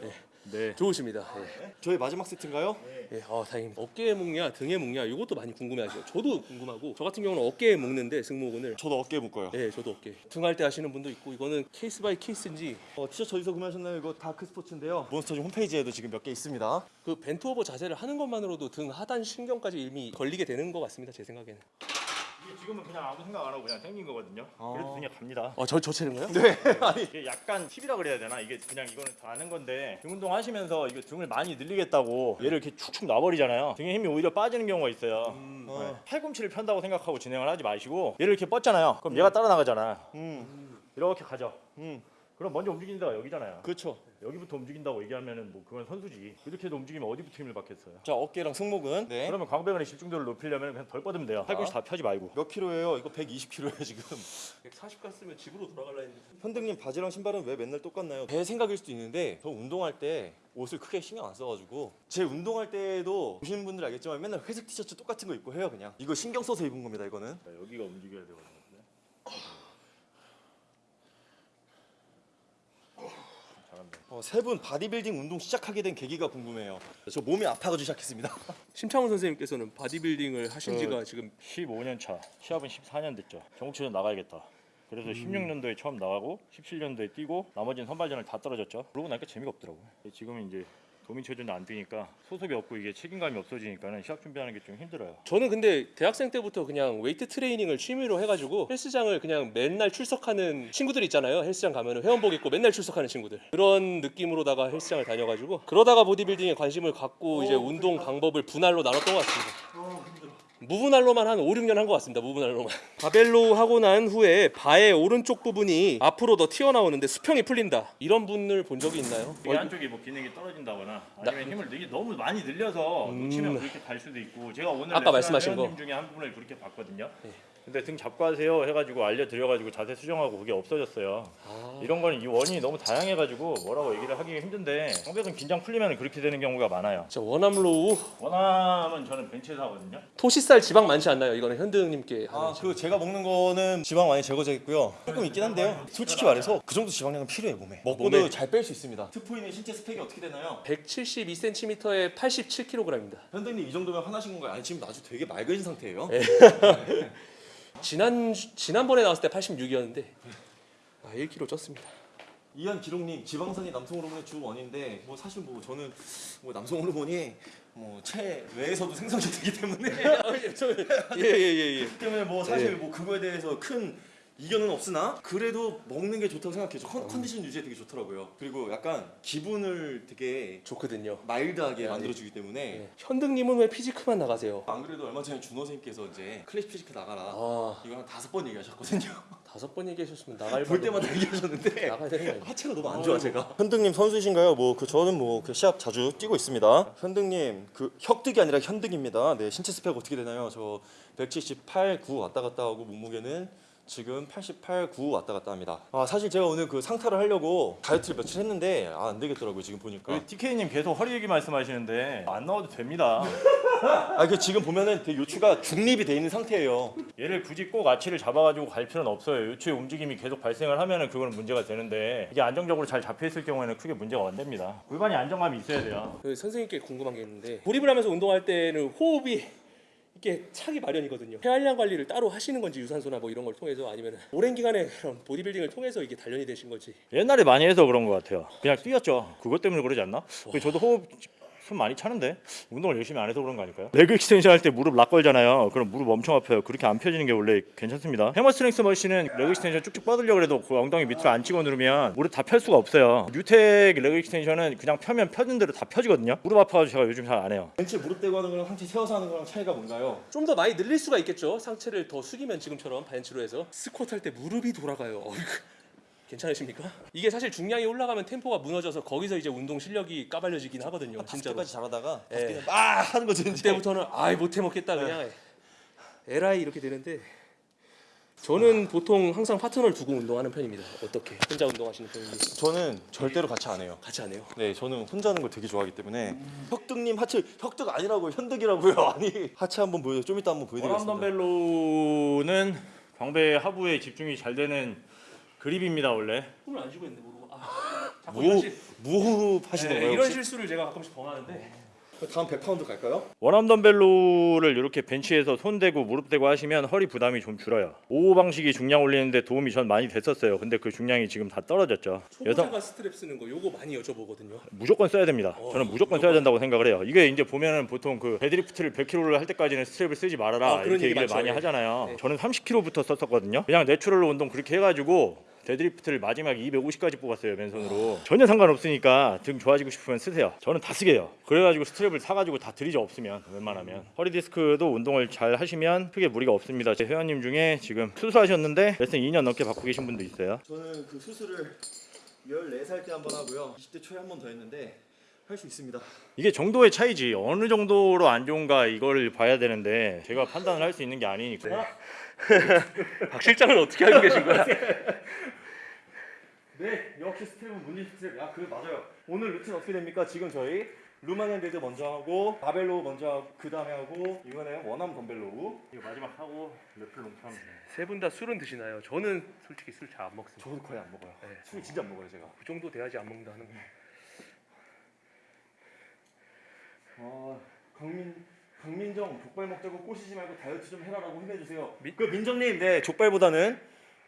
A: 네.
C: 좋으십니다. 예.
B: 저희 마지막 세트인가요?
C: 예, 아 다행입니다. 어깨에 묶냐, 등에 묶냐, 이것도 많이 궁금해하시죠. 저도 궁금하고, 저 같은 경우는 어깨에 묶는데 승모근을.
B: 저도 어깨에 묶어요
C: 예, 저도 어깨. 등할 때 하시는 분도 있고, 이거는 case by case인지
B: 어, 티셔츠 어디서 구매하셨나요? 이거 다크 스포츠인데요 몬스터즈 홈페이지에도 지금 몇 개 있습니다
C: 그 bent over 자세를 하는 것만으로도 등 하단 신경까지 이미 걸리게 되는 것 같습니다. 제 생각에는.
A: 이게 지금은 그냥 아무 생각 안 하고 그냥 당긴 거거든요.
B: 아.
A: 그래도 등에 갑니다.
C: 아, 저, 저 체는가요?
B: 네 아니
A: 이게 약간 팁이라 그래야 되나? 이게 그냥 이거는 다 아는 건데 등 운동 하시면서 이거 등을 많이 늘리겠다고 얘를 이렇게 축축 놔버리잖아요. 등에 힘이 오히려 빠지는 경우가 있어요. 네.
B: 어.
A: 팔꿈치를 편다고 생각하고 진행을 하지 마시고 얘를 이렇게 뻗잖아요. 그럼 얘가 따라 나가잖아.
B: 음,
A: 이렇게 가죠.
B: 음
A: 그럼 먼저 움직이는 데가 여기잖아요.
B: 그렇죠
A: 여기부터 움직인다고 얘기하면은 뭐 그건 선수지. 이렇게 해도 움직이면 어디부터 힘을 받겠어요.
B: 자 어깨랑 승모근 네.
A: 그러면 광배근의 집중도를 높이려면 그냥 덜 뻗으면 돼요. 팔꿈치 다 펴지 말고.
B: 몇 킬로예요? 이거 120킬로예요 지금
C: 140 갔으면 집으로 돌아갈라 했는데.
B: 현등님 바지랑 신발은 왜 맨날 똑같나요? 제 생각일 수도 있는데 저 운동할 때 옷을 크게 신경 안 써가지고 제 운동할 때도 보시는 분들 알겠지만 맨날 회색 티셔츠 똑같은 거 입고 해요 그냥 이거 신경 써서 입은 겁니다 이거는
A: 자, 여기가 움직여야 되거든요. 잘한다.
B: 어, 세분 바디빌딩 운동 시작하게 된 계기가 궁금해요 저 몸이 아파가지고 시작했습니다
C: 심창훈 선생님께서는 바디빌딩을 하신
A: 그-
C: 지가 지금
A: 15년 차. 시합은 14년 됐죠. 전국체전 나가야겠다. 그래서 16년도에 처음 나가고 17년도에 뛰고 나머지는 선발전을 다 떨어졌죠. 그러고 나니까 재미가 없더라고요. 지금은 이제 도민체전도 안 뛰니까 소속이 없고 이게 책임감이 없어지니까는 시합 준비하는 게 좀 힘들어요.
C: 저는 근데 대학생 때부터 그냥 웨이트 트레이닝을 취미로 해가지고 헬스장을 그냥 맨날 출석하는 친구들 있잖아요. 헬스장 가면은 회원복 입고 맨날 출석하는 친구들 그런 느낌으로다가 헬스장을 다녀가지고 그러다가 보디빌딩에 관심을 갖고 이제 운동 방법을 분할로 나눴던 것 같습니다. 무분할로만 한 5, 6년 한 것 같습니다. 무분할로만. barbell row 하고 난 후에 바의 오른쪽 부분이 앞으로 더 튀어나오는데 수평이 풀린다. 이런 분을 본 적이 있나요?
A: 이게 한쪽이 뭐 기능이 떨어진다거나 아니면 힘을 너무 많이 늘려서 놓치면 그렇게 갈 수도 있고 제가 오늘
C: 음. 아까 말씀하신 거.
A: 중에 한 분을 그렇게 봤거든요.
C: 네.
A: 근데 등 잡고 하세요 해가지고 알려드려가지고 자세 수정하고 그게 없어졌어요.
C: 아.
A: 이런 거는 이 원인이 너무 다양해가지고 뭐라고 얘기를 하기 힘든데 성벽은 긴장 풀리면 그렇게 되는 경우가 많아요.
C: 자 one arm row
A: one arm은 저는 벤치에서 하거든요.
C: 토시살 지방 많지 않나요? 이거는 현드님께 하는
B: 아, 그 제가 먹는 거는 지방 많이 제거되겠고요. 조금 있긴 한데요. 솔직히 말해서 그 정도 지방량은 필요해 몸에. 먹고도
C: 몸에.
B: 잘뺄 수 있습니다. 트포인의 신체 스펙이 어떻게 되나요?
C: 172cm에 87kg입니다.
B: 현대님 이 정도면 화나신 건가요? 아니 지금 아주 되게 맑으신 상태예요.
C: 지난 지난번에 나왔을 때 86이었는데 아 1kg 쪘습니다.
B: 이한 기록님 지방산이 남성 호르몬의 주 원인데 뭐 사실 뭐 저는 뭐 남성 호르몬이 뭐 체외에서도 생성이 되기 때문에
C: 예예예 예.
B: 때문에 뭐 사실
C: 네.
B: 뭐 그거에 대해서 큰 이견은 없으나 그래도 먹는 게 좋다고 생각해요. 컨, 컨디션 유지에 되게 좋더라고요. 그리고 약간 기분을 되게
C: 좋거든요.
B: mild하게
C: 네.
B: 만들어주기 때문에
C: 네. 현등님은 왜 physique만 나가세요?
B: 안 그래도 얼마 전에 준호 선생님께서 이제 classic physique 나가라
C: 아
B: 이거 한 다섯 번 얘기하셨거든요.
C: 다섯 번 얘기하셨으면 나갈
B: 볼 때마다 얘기하셨는데
C: 나가야 되는 거 아니에요?
B: 하체가 너무 안 좋아 제가. 현등님 선수이신가요? 뭐 그 저는 뭐 그 시합 자주 뛰고 있습니다. 현등님 그 혁득이 아니라 현득입니다. 네 신체 스펙 어떻게 되나요? 저 178, 9 왔다 갔다 하고 몸무게는 지금 88, 9 왔다 갔다 합니다. 아 사실 제가 오늘 그 상타를 하려고 다이어트를 며칠 했는데 아, 안 되겠더라고요 지금 보니까.
A: 우리 TK님 계속 허리 얘기 말씀하시는데 안 나와도 됩니다.
B: 아 그 지금 보면은 되게 요추가 중립이 돼 있는 상태예요.
A: 얘를 굳이 꼭 아치를 잡아가지고 갈 필요는 없어요. 요추의 움직임이 계속 발생을 하면은 그거는 문제가 되는데 이게 안정적으로 잘 잡혀 있을 경우에는 크게 문제가 안 됩니다. 골반이 안정감이 있어야 돼요.
C: 그 선생님께 궁금한 게 있는데 고립을 하면서 운동할 때는 호흡이 이게 차기 마련이거든요. 폐활량 관리를 따로 하시는 건지 유산소나 뭐 이런 걸 통해서 아니면 오랜 기간의 그런 보디빌딩을 통해서 이게 단련이 되신 건지
A: 옛날에 많이 해서 그런 것 같아요. 그냥 뛰었죠. 그것 때문에 그러지 않나? 그 저도 호흡 숨 많이 차는데 운동을 열심히 안 해서 그런 거 아닐까요? leg extension 할 때 무릎 lock 걸잖아요. 그럼 무릎 엄청 아파요. 그렇게 안 펴지는 게 원래 괜찮습니다. 해머 스트렝스 machine은 leg extension 쭉쭉 뻗으려고 해도 그 엉덩이 밑으로 안 찍어 누르면 무릎 다 펼 수가 없어요. 뉴텍 leg extension은 그냥 펴면 펴진 대로 다 펴지거든요. 무릎 아파가지고 제가 요즘 잘 안 해요.
B: 벤치 무릎 대고 하는 거랑 상체 세워서 하는 거랑 차이가 뭔가요?
C: 좀 더 많이 늘릴 수가 있겠죠. 상체를 더 숙이면 지금처럼 벤치로 해서 스쿼트 할 때 무릎이 돌아가요. 괜찮으십니까? 이게 사실 중량이 올라가면 템포가 무너져서 거기서 이제 운동 실력이 까발려지긴 하거든요.
B: 다섯
C: 진짜로.
B: 개까지 잘하다가
C: 예.
B: 막 하는 거죠 이제.
C: 그때부터는 아이 못해 먹겠다 그냥 에라이 이렇게 되는데 저는 보통 항상 파트너를 두고 운동하는 편입니다. 어떻게? 혼자 운동하시는 편인지
B: 저는 절대로 같이 안 해요.
C: 같이 안 해요.
B: 네, 저는 혼자 하는 걸 되게 좋아하기 때문에 혁득님 하체 혁득 아니라고 현득이라고요. 아니 하체 한번 보여. 좀 이따 한번
A: 원암
B: 보여드리겠습니다.
A: 덤벨로는 광배 하부에 집중이 잘 되는 그립입니다 원래.
C: 힘을 안 주고 있는데 모르고 아, 자꾸
B: 무
C: 이런, 실,
B: 무호흡 하시는
C: 네,
B: 거예요?
C: 이런
B: 혹시?
C: 실수를 제가 가끔씩 범하는데
B: 다음 100파운드 갈까요?
A: 원암 덤벨로를 이렇게 벤치에서 손 대고 무릎 대고 하시면 허리 부담이 좀 줄어요. 5호 방식이 중량 올리는데 도움이 전 많이 됐었어요. 근데 그 중량이 지금 다 떨어졌죠.
C: 초보자가 스트랩 쓰는 거 요거 많이 여쭤보거든요.
A: 무조건 써야 됩니다. 저는 무조건 써야 된다고 생각을 해요. 이게 이제 보면은 보통 그 deadlift를 100kg를 할 때까지는 strap을 쓰지 말아라
C: 아, 그런
A: 이렇게
C: 얘기
A: 얘기를
C: 많죠.
A: 많이
C: 예.
A: 하잖아요.
C: 네.
A: 저는 30kg부터 썼었거든요. 그냥 natural로 운동 그렇게 해가지고 deadlift를 마지막 250까지 뽑았어요 맨손으로. 전혀 상관없으니까 등 좋아지고 싶으면 쓰세요. 저는 다 쓰게 해요. 그래가지고 strap을 사가지고 다 드리죠 없으면. 웬만하면. 허리 디스크도 운동을 잘 하시면 크게 무리가 없습니다. 제 회원님 중에 지금 수술하셨는데 레슨 2년 넘게 받고 계신 분도 있어요.
B: 저는 그 수술을 14살 때 한 번 하고요. 20대 초에 한 번 더 했는데 할수 있습니다.
A: 이게 정도의 차이지. 어느 정도로 안 좋은가 이걸 봐야 되는데 제가 판단을 할 수 있는 게 아니니까.
C: 박 실장은 어떻게 하고 계신 거야?
B: 네, 역시 스텝은 문진 스텝. 야, 그 맞아요. 오늘 루틴 어떻게 됩니까? 지금 저희 Romanian dead 먼저 하고 barbell row 먼저 하고 그 다음에 하고 이번에 one arm dumbbell row.
A: 이거 마지막 하고 lat pull long pull 하면 돼요
C: 세 분 다 술은 드시나요? 저는 솔직히 술 잘 안 먹습니다.
B: 저도 거의 안 먹어요.
C: 네.
B: 술 진짜 안 먹어요 제가.
C: 그 정도 돼야지 안 먹는다는 거.
B: 아, 강민 강민정 족발 먹자고 꼬시지 말고 다이어트 좀 해라라고 힘내주세요.
C: 미-
B: 그 민정님, 네 족발보다는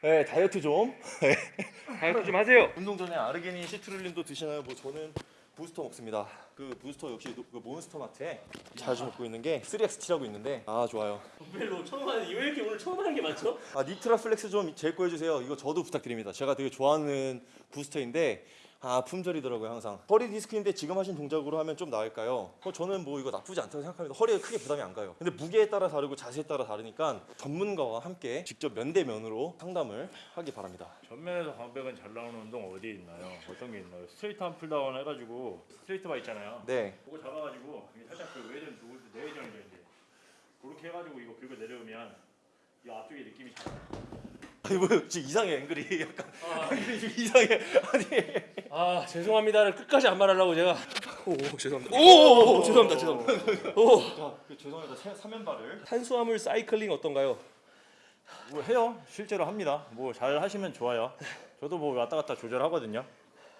B: 네, 다이어트 좀.
C: 다이어트 좀 하세요.
B: 운동 전에 아르기닌 시트룰린도 드시나요? 뭐 저는 부스터 먹습니다. 그 부스터 역시 노- 그 몬스터 마트에 자주 먹고 있는 게 3XT라고 있는데 아 좋아요.
C: 별로 처음 하는 왜 이렇게 오늘 처음 하는 게 많죠?
B: 아 니트라 플렉스 좀 제거 해 주세요. 이거 저도 부탁드립니다. 제가 되게 좋아하는 booster인데 아 품절이더라고요 항상. 허리 디스크인데 지금 하신 동작으로 하면 좀 나을까요? 어, 저는 뭐 이거 나쁘지 않다고 생각합니다. 허리가 크게 부담이 안 가요. 근데 무게에 따라 다르고 자세에 따라 다르니까 전문가와 함께 직접 면대면으로 상담을 하기 바랍니다.
A: 전면에서 광배근 잘 나오는 운동 어디 있나요? 어떤 게 있나요? straight arm pulldown 해가지고 straight bar 있잖아요.
B: 네.
A: 그거 잡아가지고 살짝 그 외전 두 내외전이죠 이제. 그렇게 해가지고 이거 긁어 내려오면 이 앞쪽에 느낌이 잘 나요.
B: 아니 뭐 지금 이상해 앵글이 약간 앵글이 지금 이상해. 아니.
C: 아 죄송합니다를 끝까지 안 말하려고 제가 오, 오 죄송합니다. 오, 오, 오 죄송합니다. 죄송합니다. 오
B: 자, 그 죄송합니다. 세- 삼연발을.
C: 탄수화물 사이클링 어떤가요?
A: 뭐 해요. 실제로 합니다. 뭐 잘 하시면 좋아요. 저도 뭐 왔다 갔다 조절하거든요.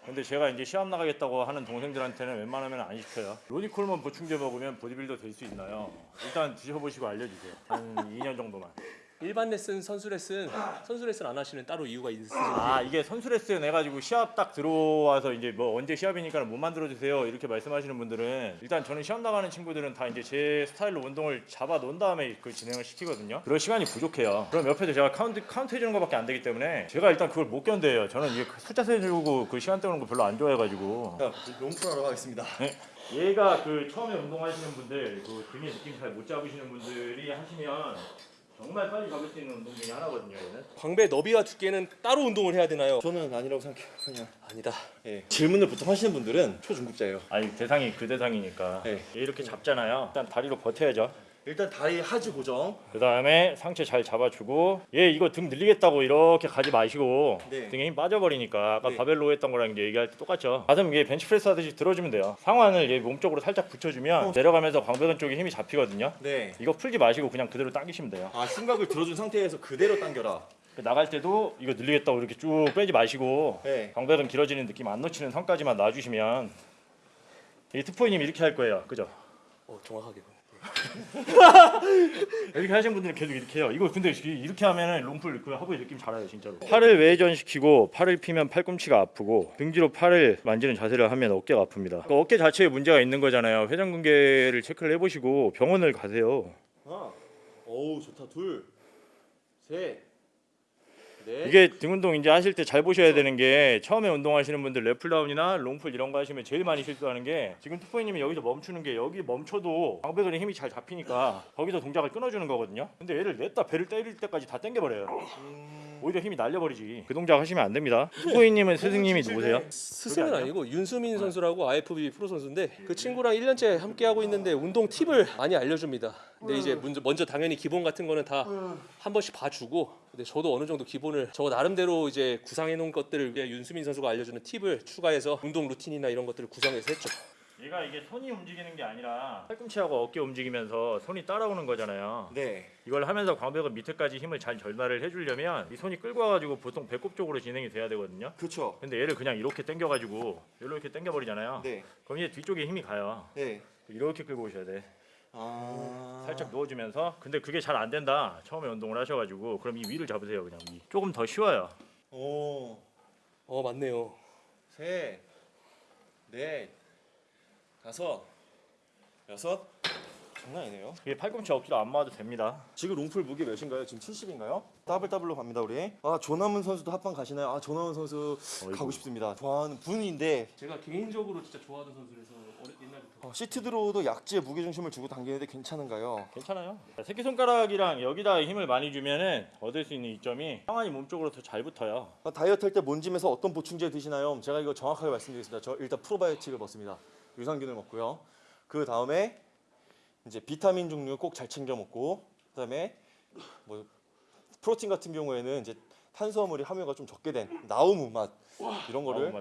A: 근데 제가 이제 시합 나가겠다고 하는 동생들한테는 웬만하면 안 시켜요. 로니콜만 보충제 먹으면 보디빌더 될 수 있나요? 일단 드셔보시고 알려주세요. 한 2년 정도만.
C: 일반 레슨, 선수 레슨, 선수 레슨 안 하시는 따로 이유가 있으신지.
A: 아 이게 선수 레슨 해가지고 시합 딱 들어와서 이제 뭐 언제 시합이니까 몸 만들어 주세요 이렇게 말씀하시는 분들은 일단 저는 시합 나가는 친구들은 다 이제 제 스타일로 운동을 잡아 놓은 다음에 그 진행을 시키거든요. 그럴 시간이 부족해요. 그럼 옆에서 제가 카운트 카운트 해주는 것밖에 안 되기 때문에 제가 일단 그걸 못 견뎌요. 저는 이게 숫자 세주고 그 시간 때우는 거 별로 안 좋아해가지고
B: 자, 롱프하러 가겠습니다.
A: 얘가 그 처음에 운동하시는 분들 그 등의 느낌 잘 못 잡으시는 분들이 하시면 정말 빨리 잡을 수 있는 운동 중에 하나거든요. 얘는.
C: 광배 너비와 두께는 따로 운동을 해야 되나요?
B: 저는 아니라고 생각해요. 그냥.
C: 아니다.
B: 예. 질문을 보통 하시는 분들은 초중급자예요.
A: 아니 대상이 그 대상이니까
B: 네.
A: 얘 이렇게 잡잖아요. 일단 다리로 버텨야죠.
B: 일단 다리 하지 고정.
A: 그 다음에 상체 잘 잡아주고 얘 이거 등 늘리겠다고 이렇게 가지 마시고
B: 네.
A: 등에 힘 빠져버리니까 아까
B: 네.
A: 바벨로 했던 거랑 이제 얘기할 때 똑같죠. 가슴 얘 벤치프레스 하듯이 들어주면 돼요. 상완을 얘 몸쪽으로 살짝 붙여주면 내려가면서 광배근 쪽에 힘이 잡히거든요.
B: 네.
A: 이거 풀지 마시고 그냥 그대로 당기시면 돼요.
B: 아 흉곽을 들어준 상태에서 그대로 당겨라.
A: 나갈 때도 이거 늘리겠다고 이렇게 쭉 빼지 마시고
B: 네.
A: 광배근 길어지는 느낌 안 놓치는 선까지만 놔주시면 이 트포이님 이렇게 할 거예요. 그죠?
C: 어, 정확하게.
A: 이렇게 하시는 분들은 계속 이렇게 해요. 이거 근데 이렇게 하면은 롱풀 그 하부의 느낌 잘아요 진짜로. 팔을 외전시키고 팔을 피면 팔꿈치가 아프고 등 뒤로 팔을 만지는 자세를 하면 어깨가 아픕니다. 그러니까 어깨 자체에 문제가 있는 거잖아요. 회전근개를 체크를 해보시고 병원을 가세요.
B: 하나. 어우 좋다. 둘. 셋. 넷.
A: 이게 등 운동 이제 하실 때 잘 보셔야 되는 게 처음에 운동하시는 분들 lat pulldown이나 long pull 이런 거 하시면 제일 많이 실수하는 게 지금 투포이님이 여기서 멈추는 게 여기 멈춰도 광배근에 힘이 잘 잡히니까 거기서 동작을 끊어주는 거거든요. 근데 얘를 냈다 배를 때릴 때까지 다 당겨버려요. 오히려 힘이 날려버리지. 그 동작 하시면 안 됩니다. 투포이님은 스승님이 누구세요?
C: 스승은? 아니고 윤수민 선수라고 IFBB 프로 선수인데 그 친구랑 1년째 함께 하고 있는데 운동 팁을 많이 알려줍니다. 근데 이제 먼저, 먼저 당연히 기본 같은 거는 다 한 번씩 봐주고 근데 저도 어느 정도 기본을 저 나름대로 이제 구상해 놓은 것들을 이제 윤수민 선수가 알려주는 팁을 추가해서 운동 루틴이나 이런 것들을 구성해서 했죠.
A: 얘가 이게 손이 움직이는 게 아니라 팔꿈치하고 어깨 움직이면서 손이 따라오는 거잖아요.
B: 네.
A: 이걸 하면서 광배근 밑에까지 힘을 잘 전달을 해주려면 이 손이 끌고 와가지고 보통 배꼽 쪽으로 진행이 돼야 되거든요.
B: 그렇죠.
A: 근데 얘를 그냥 이렇게 당겨가지고 이렇게 당겨버리잖아요.
B: 네.
A: 그럼 이제 뒤쪽에 힘이 가요.
B: 네.
A: 이렇게 끌고 오셔야 돼.
B: 아.
A: 살짝 누워주면서. 근데 그게 잘 안 된다. 처음에 운동을 하셔가지고 그럼 이 위를 잡으세요. 그냥 위. 조금 더 쉬워요.
B: 오.
C: 어 맞네요.
B: 셋. 넷. 다섯. 여섯. 장난 아니네요.
A: 이게 팔꿈치 어깨로 안 맞아도 됩니다.
B: 지금 long pull 무게 몇인가요? 지금 70인가요? 더블 더블로 갑니다 우리. 아 조남은 선수도 합방 가시나요? 아 조남은 선수
A: 어이구.
B: 가고 싶습니다. 좋아하는 분인데
C: 제가 개인적으로 진짜 좋아하던 선수라서 옛날부터
B: 어, 시트 드로우도 약지에 무게 중심을 주고 당기는데 괜찮은가요?
A: 괜찮아요. 새끼 손가락이랑 여기다 힘을 많이 주면은 얻을 수 있는 이점이 상완이 몸 쪽으로 더 잘 붙어요.
B: 아, 다이어트 할때 몬짐에서 어떤 보충제 드시나요? 제가 이거 정확하게 말씀드리겠습니다. 저 일단 프로바이오틱을 먹습니다. 유산균을 먹고요. 그 다음에 이제 비타민 종류 꼭 잘 챙겨 먹고 그 다음에 뭐 프로틴 같은 경우에는 이제 탄수화물이 함유가 좀 적게 된 나우무 맛 이런 거를.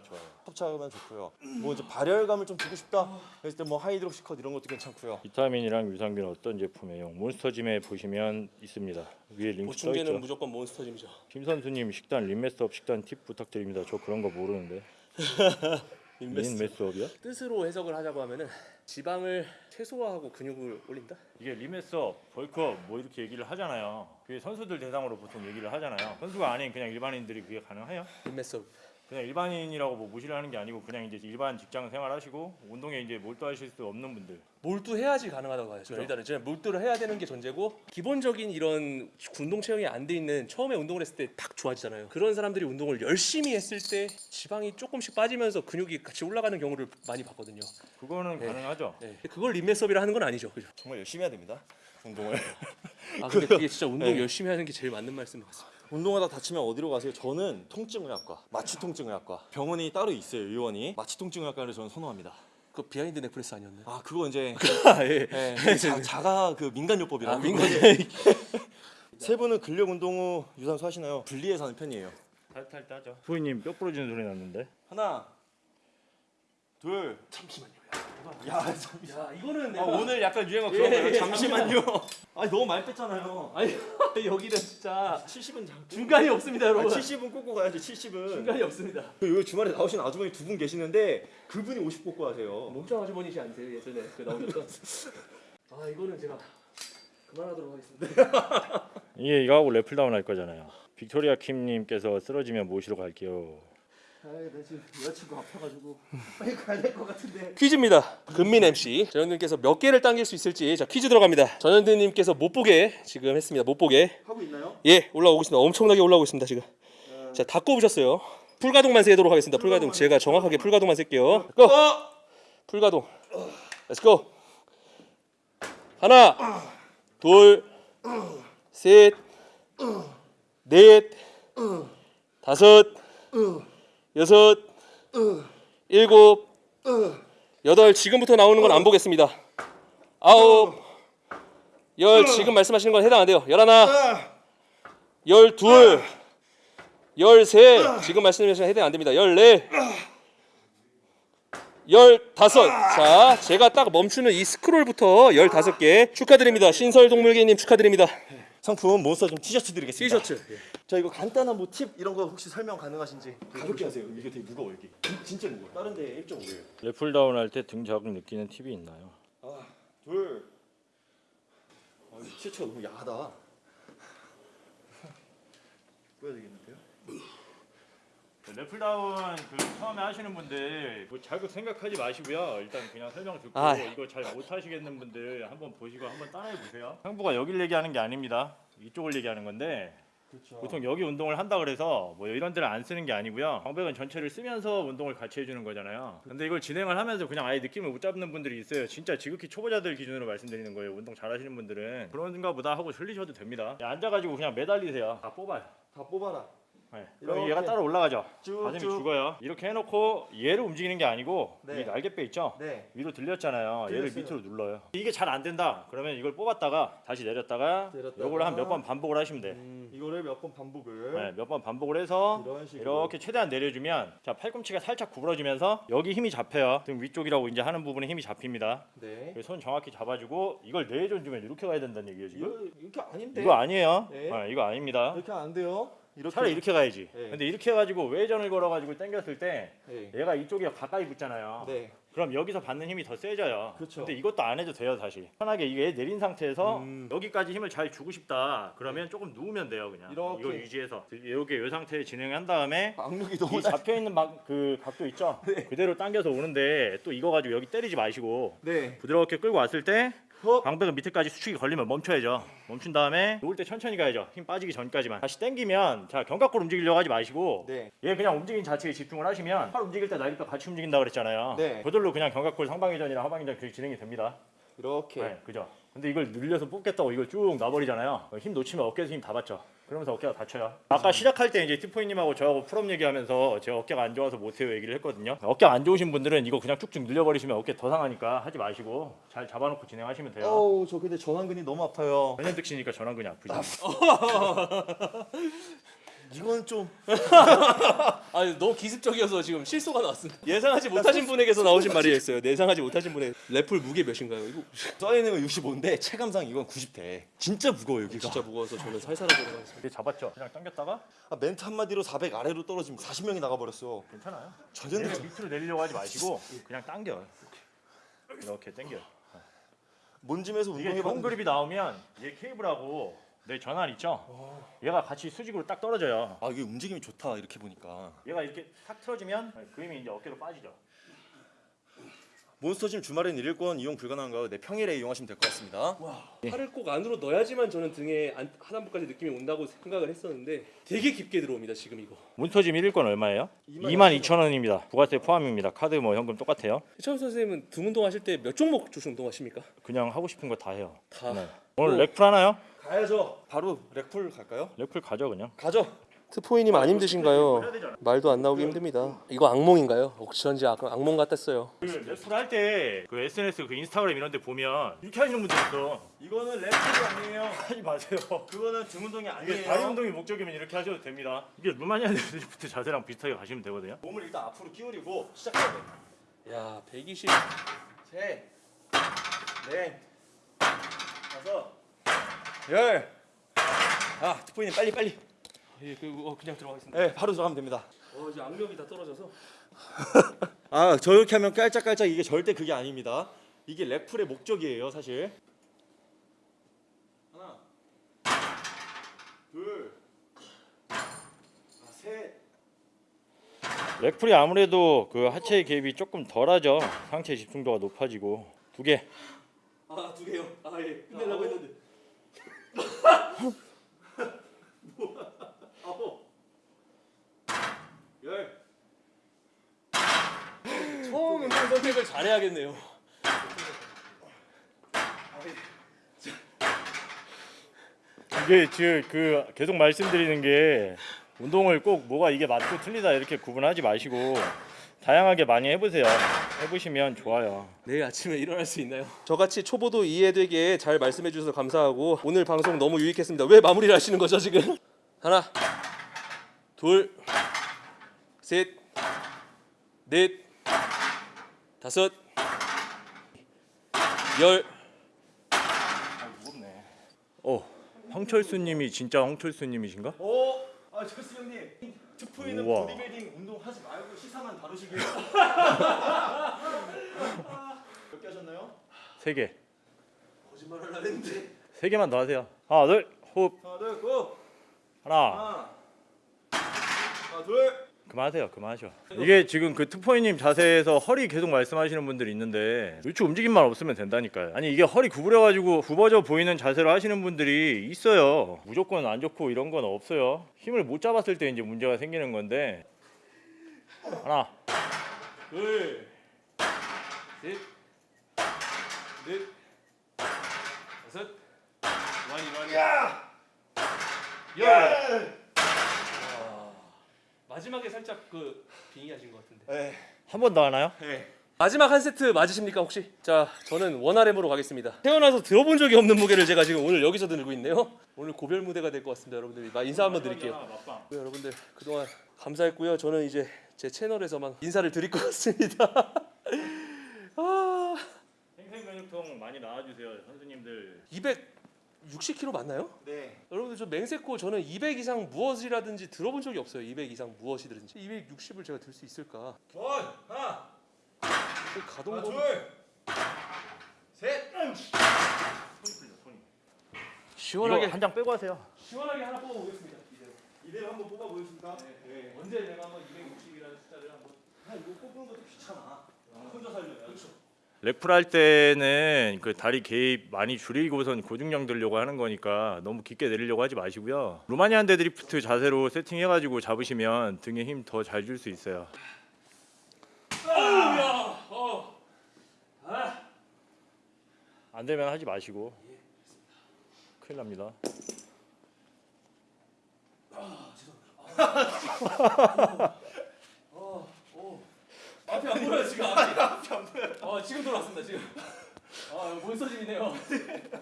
B: 섭취하면 좋고요. 뭐 이제 발열감을 좀 주고 싶다 그랬을 때 뭐 하이드록시컷 이런 것도 괜찮고요.
A: 비타민이랑 유산균 어떤 제품이에요? 몬스터짐에 보시면 있습니다. 위에 링크 떠
C: 보충제는
A: 있죠.
C: 무조건 몬스터짐이죠.
A: 김 선수님 식단 lean mass up 식단 팁 부탁드립니다. 저 그런 거 모르는데. lean mass up이야?
C: 뜻으로 해석을 하자고 하면은 지방을 최소화하고 근육을 올린다.
A: 이게 lean mass up, bulk up 뭐 이렇게 얘기를 하잖아요. 그게 선수들 대상으로 보통 얘기를 하잖아요. 선수가 아닌 그냥 일반인들이 그게 가능해요?
C: lean mass
A: 그냥 일반인이라고 뭐 무시를 하는 게 아니고 그냥 이제 일반 직장 생활하시고 운동에 이제 몰두하실 수 없는 분들
C: 몰두해야지 가능하다고 봐요. 저는 일단은 저는 몰두를 해야 되는 게 전제고 기본적인 이런 운동 체형이 안 돼 있는 처음에 운동을 했을 때 딱 좋아지잖아요. 그런 사람들이 운동을 열심히 했을 때 지방이 조금씩 빠지면서 근육이 같이 올라가는 경우를 많이 봤거든요.
A: 그거는
C: 네.
A: 가능하죠.
C: 네. 그걸 림메섭이라 하는 건 아니죠. 그죠?
B: 정말 열심히 해야 됩니다. 운동을.
C: 아 근데 그게 진짜 운동
B: 네.
C: 열심히 하는 게 제일 맞는 말씀인 것 같습니다.
B: 운동하다 다치면 어디로 가세요? 저는 통증의학과, 마취통증의학과 병원이 따로 있어요. 의원이 마취통증의학과를 저는 선호합니다.
C: 그 behind neck press 아니었나요?
B: 아 그거 이제
C: 아 예.
B: 예, 자, 자가 그 민간요법이라고.
C: 아 민간
B: 세 분은 근력 운동 후 유산소 하시나요? 분리해서 하는 편이에요.
A: 탈탈 따죠. 소희님 뼈 부러지는 소리 났는데.
B: 하나, 둘.
C: 잠시만요.
B: 야, 잠-
C: 야 이거는
B: 아,
C: 내가
B: 오늘 약간 유행어
C: 예,
B: 그런 거예요.
C: 예,
B: 잠시만요. 아 너무 많이 뺐잖아요.
C: 아니 여기는 진짜
B: 70은 장.
C: 중간이 없습니다,
B: 아,
C: 여러분.
B: 70은 꽂고 가야지. 70은.
C: 중간이 없습니다.
B: 그 여기 주말에 나오신 아주머니 두 분 계시는데 그분이 50 꽂고 하세요.
C: 몸짱 아주머니시 아니세요 예전에 그 나오셨던? 아 이거는 제가 그만하도록 하겠습니다.
A: 이게 이거 하고 래플 다운 할 거잖아요. 빅토리아 킴님께서 쓰러지면 모시러 갈게요.
B: 아나 지금 여자친구 아파가지고 빨리 가야 될 것 같은데.
C: 퀴즈입니다. 금민 MC 전현드님께서 몇 개를 당길 수 있을지 자 퀴즈 들어갑니다. 전현드님께서 못 보게 지금 했습니다. 못 보게
B: 하고 있나요?
C: 예 올라오고 있습니다. 엄청나게 올라오고 있습니다 지금. 자다 꼽으셨어요. 풀가동만 세도록 하겠습니다. 풀가동 제가 정확하게 풀가동만 셀게요. 고! 풀가동. Let's go. 하나, 둘, 셋, 넷, 다섯, 여섯, 일곱, 여덟. 지금부터 나오는 건 안 보겠습니다. 아홉, 열. 지금 말씀하시는 건 해당 안 돼요. 열하나, 열둘, 열셋. 지금 말씀하시는 건 해당 안 됩니다. 열넷, 열다섯. 자, 제가 딱 멈추는 이 스크롤부터 열다섯 개 축하드립니다. 신설 동물개님 축하드립니다.
B: 상품 몬스터 좀 티셔츠 드리겠습니다.
C: 티셔츠.
B: 자 이거 간단한 뭐 팁 이런 거 혹시 설명 가능하신지 가볍게 하세요. 이게 되게 무거워 여기. 진- 진짜 무거워. 다른 데 1.5예요.
A: 래플다운 할 때 등 자극 느끼는 팁이 있나요?
B: 아, 둘. 아, 이 티셔츠가 너무 야하다. 꺼야 되겠는데요?
A: 래플다운 그 처음에 하시는 분들 뭐 자극 생각하지 마시고요. 일단 그냥 설명 듣고
C: 아.
A: 이거 잘 못하시겠는 분들 한번 보시고 한번 따라해 보세요. 상부가 여길 얘기하는 게 아닙니다. 이쪽을 얘기하는 건데
B: 그렇죠.
A: 보통 여기 운동을 한다 그래서 뭐 이런 데를 안 쓰는 게 아니고요. 광배근 전체를 쓰면서 운동을 같이 해주는 거잖아요. 근데 이걸 진행을 하면서 그냥 아예 느낌을 못 잡는 분들이 있어요. 진짜 지극히 초보자들 기준으로 말씀드리는 거예요. 운동 잘하시는 분들은 그런가 보다 하고 흘리셔도 됩니다. 앉아가지고 그냥 매달리세요. 다 뽑아요.
B: 다 뽑아라.
A: 네. 그럼
B: 이렇게.
A: 얘가 따로 올라가죠.
B: 쭉.
A: 죽어요. 이렇게 해놓고 얘를 움직이는 게 아니고
B: 네.
A: 이 날개뼈 있죠?
B: 네.
A: 위로 들렸잖아요. 얘를
B: 들렸어요.
A: 밑으로 눌러요. 이게 잘 안 된다. 그러면 이걸 뽑았다가 다시 내렸다가. 요걸 한 몇 번 반복을 하시면 돼.
B: 이거를 몇 번 반복을.
A: 네, 몇 번 반복을 해서
B: 이런 식으로.
A: 이렇게 최대한 내려주면 자 팔꿈치가 살짝 구부러지면서 여기 힘이 잡혀요. 등 위쪽이라고 이제 하는 부분에 힘이 잡힙니다.
B: 네.
A: 손 정확히 잡아주고 이걸 내줘주면 이렇게 가야 된다는 얘기예요 지금.
B: 이거 이렇게 아닌데.
A: 이거 아니에요.
B: 네.
A: 네, 이거 아닙니다.
B: 이렇게 안 돼요. 이렇게.
A: 차라리 이렇게 가야지.
B: 네.
A: 근데 이렇게 해가지고 외전을 걸어가지고 당겼을 때
B: 네.
A: 얘가 이쪽에 가까이 붙잖아요.
B: 네.
A: 그럼 여기서 받는 힘이 더 세져요.
B: 그쵸.
A: 근데 이것도 안 해도 돼요, 사실. 편하게 이게 내린 상태에서
B: 음.
A: 여기까지 힘을 잘 주고 싶다. 그러면 조금 누우면 돼요, 그냥.
B: 이렇게.
A: 이걸 유지해서 이렇게 이 상태에 진행한 다음에
B: 악력이 너무
A: 이 잡혀 있는 그 각도 있죠? 그대로 당겨서 오는데 또 이거 가지고 여기 때리지 마시고
B: 네.
A: 부드럽게 끌고 왔을 때
B: 어?
A: 광배근 밑에까지 수축이 걸리면 멈춰야죠. 멈춘 다음에 놓을 때 천천히 가야죠. 힘 빠지기 전까지만. 다시 당기면 자 견갑골 움직이려고 하지 마시고
B: 네.
A: 얘 그냥 움직임 자체에 집중을 하시면 팔 움직일 때 날개뼈 같이 움직인다 그랬잖아요.
B: 네.
A: 그걸로 그냥 견갑골 상방회전이랑 하방회전 그게 진행이 됩니다.
B: 이렇게.
A: 네, 그죠. 근데 이걸 늘려서 뽑겠다고 이걸 쭉 놔버리잖아요. 힘 놓치면 어깨에서 힘 다 받죠. 그러면서 어깨가 다쳐요. 아까 시작할 때 이제 투포이님하고 저하고 pull up 얘기하면서 제가 어깨가 안 좋아서 못해요 얘기를 했거든요. 어깨 안 좋으신 분들은 이거 그냥 쭉쭉 늘려버리시면 어깨 더 상하니까 하지 마시고 잘 잡아놓고 진행하시면 돼요.
B: 어우 저 근데 전완근이 너무 아파요.
A: 전현득 씨니까 전완근이 아프죠.
B: 이건 좀
C: 아 너무 기습적이어서 지금 실소가 나왔습니다. 예상하지 못하신 분에게서 나오신 말이었어요. 예상하지 못하신 분의 래플 무게 몇인가요? 이거
B: 써 있는 건 65인데 체감상 이건 90대. 진짜 무거워 여기가.
C: 진짜 무거워서 저는 살살하게 들어가겠습니다.
A: 이게 잡았죠. 그냥 당겼다가
B: 아, 멘트 한 마디로 400 아래로 떨어지면 40명이 나가 버렸어.
A: 괜찮아요.
B: 전혀
A: 내려, 밑으로 내리려고 하지 마시고 그냥 당겨. 이렇게 당겨.
B: 뭔짐에서
A: 이게
B: 운동해 봤는데
A: 그립이 나오면 얘 케이블하고 내 전환 있죠. 얘가 같이 수직으로 딱 떨어져요.
B: 아 이게 움직임이 좋다 이렇게 보니까.
A: 얘가 이렇게 탁 틀어지면 그림이 이제 어깨로 빠지죠.
B: 몬스터짐 주말엔 일일권 이용 불가능한가요? 네 평일에 이용하시면 될 것 같습니다.
C: 팔을 꼭 안으로 넣어야지만 저는 등에 안- 하단부까지 느낌이 온다고 생각을 했었는데 되게 깊게 들어옵니다 지금 이거.
A: 몬스터짐 1일권 얼마예요? 22,000원입니다. 부가세 포함입니다. 카드 뭐 현금 똑같아요.
C: 최원 선생님은 등 운동하실 때 몇 종목 주로 운동하십니까?
A: 그냥 하고 싶은 거 다 해요.
C: 다.
A: 네. 오늘 rack pull 하나요?
B: 가야죠. 바로 rack pull 갈까요?
A: rack pull 가죠 그냥.
B: 가죠.
C: 트포이님 안 힘드신가요? 말도 안 나오기 힘듭니다. 이거 악몽인가요? 옥천지 악, 악몽 같았어요.
A: 그 rack pull 할때 그 SNS 그 인스타그램 이런 데 보면 이렇게 하시는 분들 있어.
B: 이거는 rack pull이 아니에요.
A: 하지 마세요.
B: 그거는 등 운동이 아니에요.
A: 다리 운동이 목적이면 이렇게 하셔도 됩니다. 이게 Romanian deadlift 자세랑 비슷하게 가시면 되거든요.
B: 몸을 일단 앞으로 끼우리고 시작해야 돼.
C: 야 120.
B: 셋, 넷, 다섯, 열. 아 트포이님 빨리 빨리.
C: 예, 그 어, 그냥 들어가겠습니다.
B: 네 바로 들어가면 됩니다.
C: 어 이제 악력이 다 떨어져서.
B: 아 저렇게 하면 깔짝깔짝 이게 절대 그게 아닙니다. 이게 렉풀의 목적이에요 사실. 하나, 둘, 아, 셋.
A: 렉풀이 아무래도 그 하체 개입이 조금 덜하죠. 상체 집중도가 높아지고 두 개.
C: 아 두 개요. 아 예. 끝내려고 했는데.
B: 아홉, 열.
C: 처음 운동 선택을 잘해야겠네요.
A: 이게 지금 그 계속 말씀드리는 게 운동을 꼭 뭐가 이게 맞고 틀리다 이렇게 구분하지 마시고 다양하게 많이 해보세요. 해보시면 좋아요.
C: 내일 아침에 일어날 수 있나요? 저같이 초보도 이해되게 잘 말씀해 주셔서 감사하고 오늘 방송 너무 유익했습니다. 왜 마무리를 하시는 거죠 지금? 하나, 둘, 셋, 넷, 다섯, 열.
A: 무겁네. 어, 황철수님이 진짜 황철수님이신가?
B: 오, 아 철수 형님.
A: 우와.
B: 보디빌딩 운동 하지 말고 시사만 다루시길. 몇 개 하셨나요?
A: 세 개.
C: 거짓말을 하는데.
A: 세 개만 더 하세요. 하나, 둘, 호흡.
B: 하나, 둘, 고.
A: 하나.
B: 하나, 하나, 둘.
A: 그만하세요. 그만하셔. 이게 지금 그 투포이님 자세에서 허리 계속 말씀하시는 분들이 있는데 요추 움직임만 없으면 된다니까요. 아니 이게 허리 구부려가지고 굽어져 보이는 자세로 하시는 분들이 있어요. 무조건 안 좋고 이런 건 없어요. 힘을 못 잡았을 때 이제 문제가 생기는 건데 하나,
C: 둘, 셋, 넷, 다섯, 많이 많이. 열. 와, 마지막에 살짝 그 빙의하신 것 같은데.
B: 네.
A: 한 번 더 하나요?
B: 네.
C: 마지막 한 세트 맞으십니까 혹시? 자, 저는 원RM으로 가겠습니다. 태어나서 들어본 적이 없는 무게를 제가 지금 오늘 여기서 들고 있네요. 오늘 고별 무대가 될 것 같습니다, 여러분들. 마- 인사 한번 드릴게요. 네, 여러분들 그동안 감사했고요. 저는 이제 제 채널에서만 인사를 드릴 것 같습니다. 아,
A: 생생근육통 많이 나와주세요, 선수님들.
C: 260kg 맞나요?
B: 네.
C: 여러분들 저 맹세코 저는 200 이상 무엇이라든지 들어본 적이 없어요. 200 이상 무엇이든지 260을 제가 들 수 있을까?
B: 원, 하나,
C: 그 가동
B: 하나, 둘, 셋.
C: 시원하게
A: 이거 한장 빼고 하세요.
C: 시원하게 하나 뽑아 보겠습니다. 이대로.
B: 이대로 한번 뽑아 보겠습니다. 네.
C: 언제 내가 한번 260이라는 숫자를 한번
B: 아, 이거 뽑는 것도 귀찮아. 혼자 살려면. 그렇죠.
A: rack pull 할 때는 그 다리 개입 많이 줄이고선 고중량 들려고 하는 거니까 너무 깊게 내리려고 하지 마시고요. Romanian deadlift 자세로 세팅해가지고 잡으시면 등에 힘 더 잘 줄 수 있어요. 안 되면 하지 마시고 큰일 납니다.
C: 앞이 안 보여요 지금 앞이. 앞이 안 보여. 어 지금 돌아왔습니다 지금. 아 몬스터짐이네요.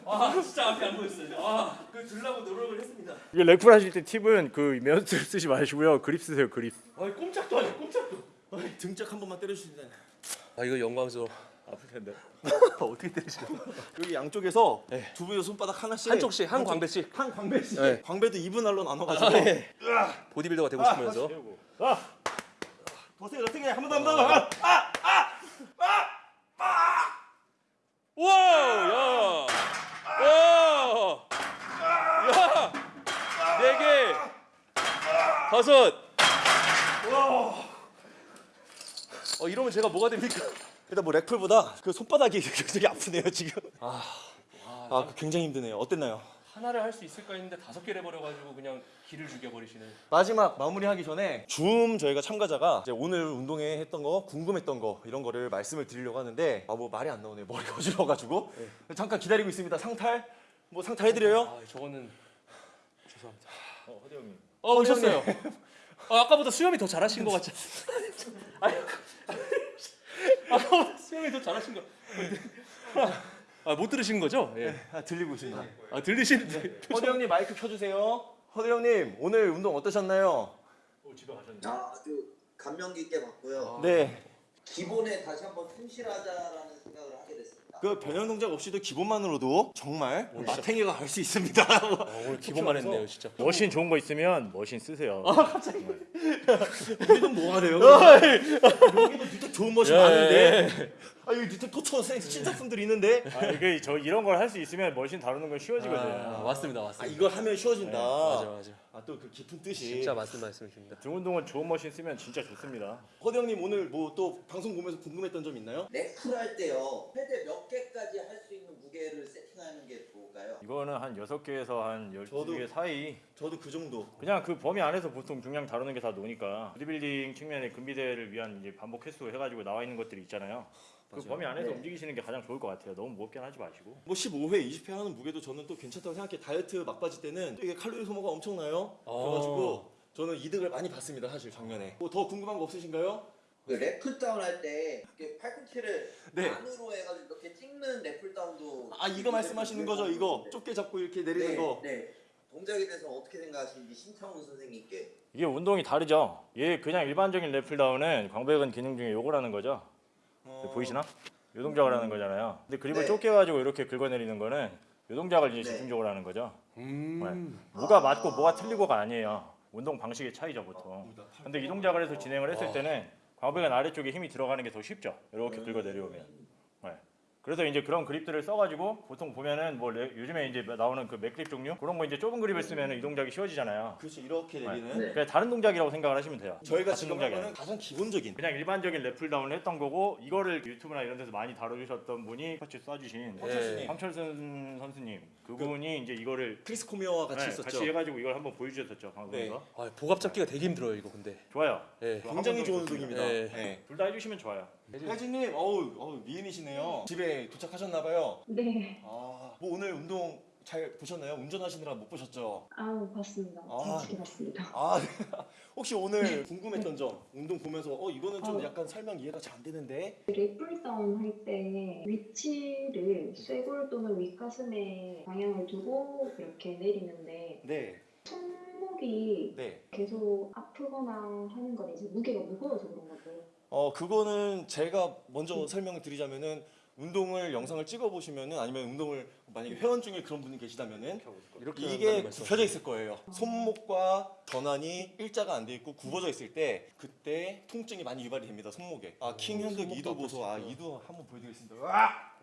C: 아 진짜 앞이 안 보였어요. 아그 들라고 노력을 했습니다.
A: 이게 렉플 하실 때 팁은 그 면스를 쓰지 마시고요. 그립 쓰세요. 그립.
C: 아 꼼짝도 안 해. 꼼짝도.
B: 등짝 한 번만 때려주시면
C: 아 이거 영광스러워.
A: 아플 텐데.
C: 어떻게 때리시나?
B: 여기 양쪽에서
C: 네.
B: 두 분의 손바닥 하나씩
C: 한쪽씩 한 광배씩
B: 한 광배씩
C: 네.
B: 광배도 2분 할로 나눠가지고
C: 아, 예. 보디빌더가 되고 싶으면서
A: 세우고. 아,
B: 버텨요 어떻게 한번 더 한 번 더.
C: 우와! 야! 와! 야! 네 개! 다섯! 어 이러면 제가 뭐가 됩니까?
B: 일단 뭐 렉풀보다 그 손바닥이 굉장히 아프네요 지금.
C: 아,
B: 아 굉장히 힘드네요. 어땠나요?
C: 하나를 할 수 있을까 했는데 다섯 개를 해버려가지고 그냥 기를 죽여버리시는.
B: 마지막 마무리하기 전에 줌 저희가 참가자가 이제 오늘 운동회 했던 거 궁금했던 거 이런 거를 말씀을 드리려고 하는데 아 뭐 말이 안 나오네 머리가 어지러워가지고 잠깐 기다리고 있습니다 상탈 뭐 상탈 해드려요?
C: 아 저거는 죄송합니다.
A: 어, 허대 형님.
C: 어 오셨어요. 어, 아까보다 수염이 더 잘하신 것 같지? 아까보다 수염이 더 잘하신 것. 아 못 들으신 거죠? 예.
B: 아, 들리고 있습니다.
C: 아 들리시는데.
B: 허대 형님 마이크 켜주세요. 허대 형님 오늘 운동 어떠셨나요?
A: 어, 집에 가셨네.
D: 아, 아주 감명 깊게 봤고요.
B: 네.
D: 기본에 다시 한번 충실하자라는 생각을 하게 됐습니다.
B: 그 변형 동작 없이도 기본만으로도 정말 마탱이가 갈 수 있습니다.
C: 아, 오늘 기본만 했네요 진짜.
A: 머신 좋은 거 있으면 머신 쓰세요.
B: 우리는 뭐가 돼요? 여기도 뉴텍 좋은 멋이 많은데. 아 여기 뉴텍 토초 신작품들이 있는데.
A: 아, 이게 저 이런 걸 할 수 있으면 머신 다루는 건 쉬워지거든요.
C: 아, 맞습니다
B: 아
C: 맞습니다.
B: 이걸 하면 쉬워진다.
C: 맞아 맞아.
B: 아 또 그 깊은 뜻이.
C: 진짜 맞는 말씀이십니다.
A: 등 운동은 좋은 머신 쓰면 진짜 좋습니다.
B: 허대 형님 오늘 뭐 또 방송 보면서 궁금했던 점 있나요?
D: 렉풀 할 때요. 최대 몇 개까지 할 수 있는 무게를 세팅하는 게 좋을까요?
A: 이거는 한 6개에서 한
B: 저도-
A: 12개 사이
B: 저도 그 정도.
A: 그냥 그 범위 안에서 보통 중량 다루는 게 다 노니까 보디빌딩 측면의 근비대를 위한 이제 반복 횟수 해가지고 나와 있는 것들이 있잖아요. 그
B: 맞아요.
A: 범위 안에서
D: 네.
A: 움직이시는 게 가장 좋을 것 같아요. 너무 무겁게는 하지 마시고.
B: 뭐 15회, 20회 하는 무게도 저는 또 괜찮다고 생각해. 다이어트 막바지 때는 또 이게 칼로리 소모가 엄청나요.
C: 어.
B: 그래가지고 저는 이득을 많이 봤습니다. 사실 작년에. 뭐 더 궁금한 거 없으신가요?
D: 그 lat pull down 할 때 이렇게 팔꿈치를
B: 네.
D: 안으로 해가지고 이렇게 찍는 lat pulldown도
B: 아 이거 말씀하시는 거죠? 이거 좁게 잡고 이렇게 내리는
D: 네,
B: 거.
D: 네. 동작에 대해서 어떻게 생각하시는지 신창훈 선생님께
A: 이게 운동이 다르죠. 얘 그냥 일반적인 랩풀다운은 광배근 기능 중에 요거라는 거죠.
B: 어.
A: 보이시나? 요 동작을 하는 거잖아요. 근데 그립을
D: 네.
A: 좁게 가지고 이렇게 긁어내리는 거는 요 동작을 이제
D: 네.
A: 집중적으로 하는 거죠.
C: 음.
A: 뭐가 맞고 뭐가 틀리고가 아니에요. 운동 방식의 차이죠 보통.
B: 아,
A: 근데 이 동작을 해서 진행을 했을 때는 광배근 아래쪽에 힘이 들어가는 게 더 쉽죠. 이렇게 긁어 내려오면. 네. 그래서 이제 그런 그립들을 써가지고 보통 보면은 뭐 레- 요즘에 이제 나오는 그 MAG 그립 종류 그런 거 이제 좁은 그립을 쓰면 이 동작이 쉬워지잖아요.
B: 그렇죠. 이렇게 내리는.
D: 네.
A: 그냥 다른 동작이라고 생각을 하시면 돼요.
B: 저희가
A: 같은
B: 지금 거는 가장 기본적인.
A: 그냥 일반적인 lat pulldown을 했던 거고 이거를 유튜브나 이런 데서 많이 다뤄주셨던 분이 같이
B: 황철수님.
A: 황철순 선수님 그분이 이제 이거를
B: 크리스 코미어와 같이
A: 네,
B: 있었죠.
A: 같이 해가지고 이걸 한번 보여주셨었죠 방송에서
C: 아 복압 잡기가 되게 힘들어요 이거 근데.
A: 좋아요
C: 예.
B: 굉장히 좋은 운동입니다.
C: 네.
B: 네.
A: 둘다 해주시면 좋아요
B: 혜진님, 어우, 어우 미인이시네요. 집에 도착하셨나봐요.
E: 네.
B: 아, 뭐 오늘 운동 잘 보셨나요? 운전하시느라 못 보셨죠?
E: 아 봤습니다.
B: 아.
E: 재밌게 봤습니다.
B: 아, 혹시 오늘 궁금했던 점, 운동 보면서 어 이거는 좀
E: 어.
B: 약간 설명 이해가 잘 안 되는데.
E: lat pulldown 할 때 위치를 쇄골 또는 윗가슴에 방향을 두고 이렇게 내리는데
B: 네,
E: 손목이
B: 네.
E: 계속 아프거나 하는 건 이제 무게가 무거워서 그런 거고
B: 어 그거는 제가 먼저 설명을 드리자면은 운동을 영상을 찍어 보시면은 아니면 운동을 만약에 회원 중에 그런 분이 계시다면은
C: 이렇게
B: 이게. 굽혀져 있을 거예요. 손목과 전완이 일자가 안 돼 있고 굽어져 있을 때 그때 통증이 많이 유발이 됩니다. 손목에. 아 킹 현득 이두 보소. 아. 이두 한번 보여 드리겠습니다.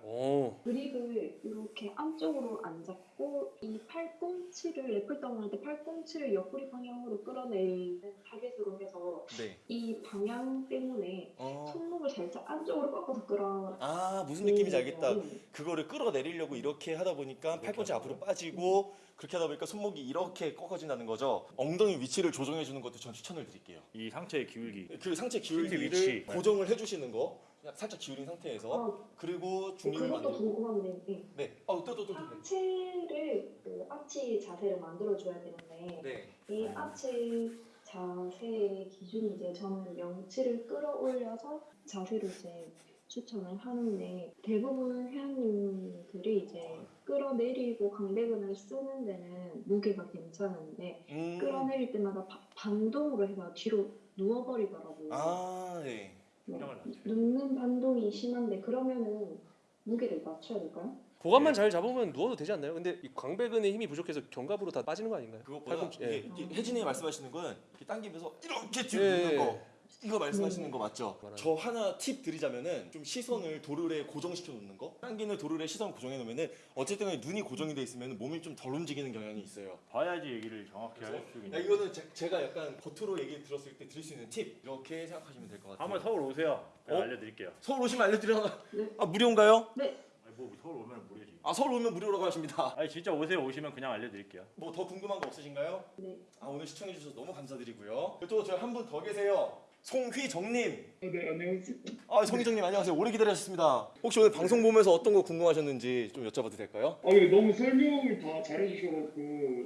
B: 와!
C: 오.
E: 그립을 이렇게 안쪽으로 안 잡고 이 팔꿈치를 lat pulldown 할때 팔꿈치를 옆구리 방향으로 끌어내리는 target으로 해서
B: 네.
E: 이 방향 때문에
B: 어.
E: 손목을 살짝 안쪽으로 꺾어서 끌어
B: 아 무슨 느낌인지 알겠다.
E: 음.
B: 그거를 끌어내리려고 이렇게 하다 보니까 팔꿈치 앞으로 빠지고 그렇게 하다 보니까 손목이 이렇게 꺾어진다는 거죠. 엉덩이 위치를 조정해 주는 것도 전 추천을 드릴게요.
A: 이 상체의 기울기
B: 그 상체
A: 위치.
B: 기울기를 고정을 해주시는 거 그냥 살짝 기울인 상태에서
E: 어,
B: 그리고 중립을
E: 그것도
B: 만들고
E: 궁금한데 네.
B: 네. 어 또 또또
E: 하체를 그 아치 자세를 만들어줘야 되는데
B: 네.
E: 이 아치 자세의 기준이 이제 저는 명치를 끌어올려서 자세를 이제 추천을 하는데 대부분 회원님들이 이제 끌어내리고 광배근을 쓰는 데는 무게가 괜찮은데
B: 음.
E: 끌어내릴 때마다 바- 반동으로 해서 뒤로 누워버리더라고요.
B: 아, 네.
A: 낮춰요.
E: 눕는 반동이 심한데 그러면은 무게를 낮춰야 될까요?
C: 고관만 잘 잡으면 누워도 되지 않나요? 근데 이 광배근의 힘이 부족해서 견갑으로 다 빠지는 거 아닌가요?
B: 그것보다
C: 팔꿈치, 예.
B: 이게, 이게 혜진이 말씀하시는 건 이렇게 당기면서 이렇게 뒤로
C: 예,
B: 눕는
C: 예.
B: 거 이거 말씀하시는 거 맞죠? 저 하나 팁 드리자면은 좀 시선을 도르래 고정시켜 놓는 거 당기는 도르래 시선 고정해 놓으면은 어쨌든 간에 눈이 고정이 돼 있으면 몸이 좀 덜 움직이는 경향이 있어요
A: 봐야지 얘기를 정확히 할 수 있는.
B: 야, 이거는 제, 가 약간 겉으로 얘기 들었을 때 드릴 수 있는 팁 이렇게 생각하시면 될 것 같아요
A: 한번 서울 오세요. 제가
B: 어?
A: 알려드릴게요.
B: 서울 오시면 알려드려
E: 네.
B: 아 무료인가요?
E: 네.
A: 아니, 뭐 서울 오면 무료지.
B: 아 서울 오면 무료라고 하십니다
A: 아니 진짜 오세요. 오시면 그냥 알려드릴게요.
B: 뭐 더 궁금한 거 없으신가요?
E: 네.
B: 아 오늘 시청해 주셔서 너무 감사드리고요 또 저희 한 분 더 계세요 송휘정님
F: 네, 안녕하세요.
B: 아 송희정님 안녕하세요 오래 기다리셨습니다 혹시 오늘 방송 보면서 어떤 거 궁금하셨는지 좀 여쭤봐도 될까요?
F: 아, 네, 너무 설명을 다 잘해주셔가지고 네,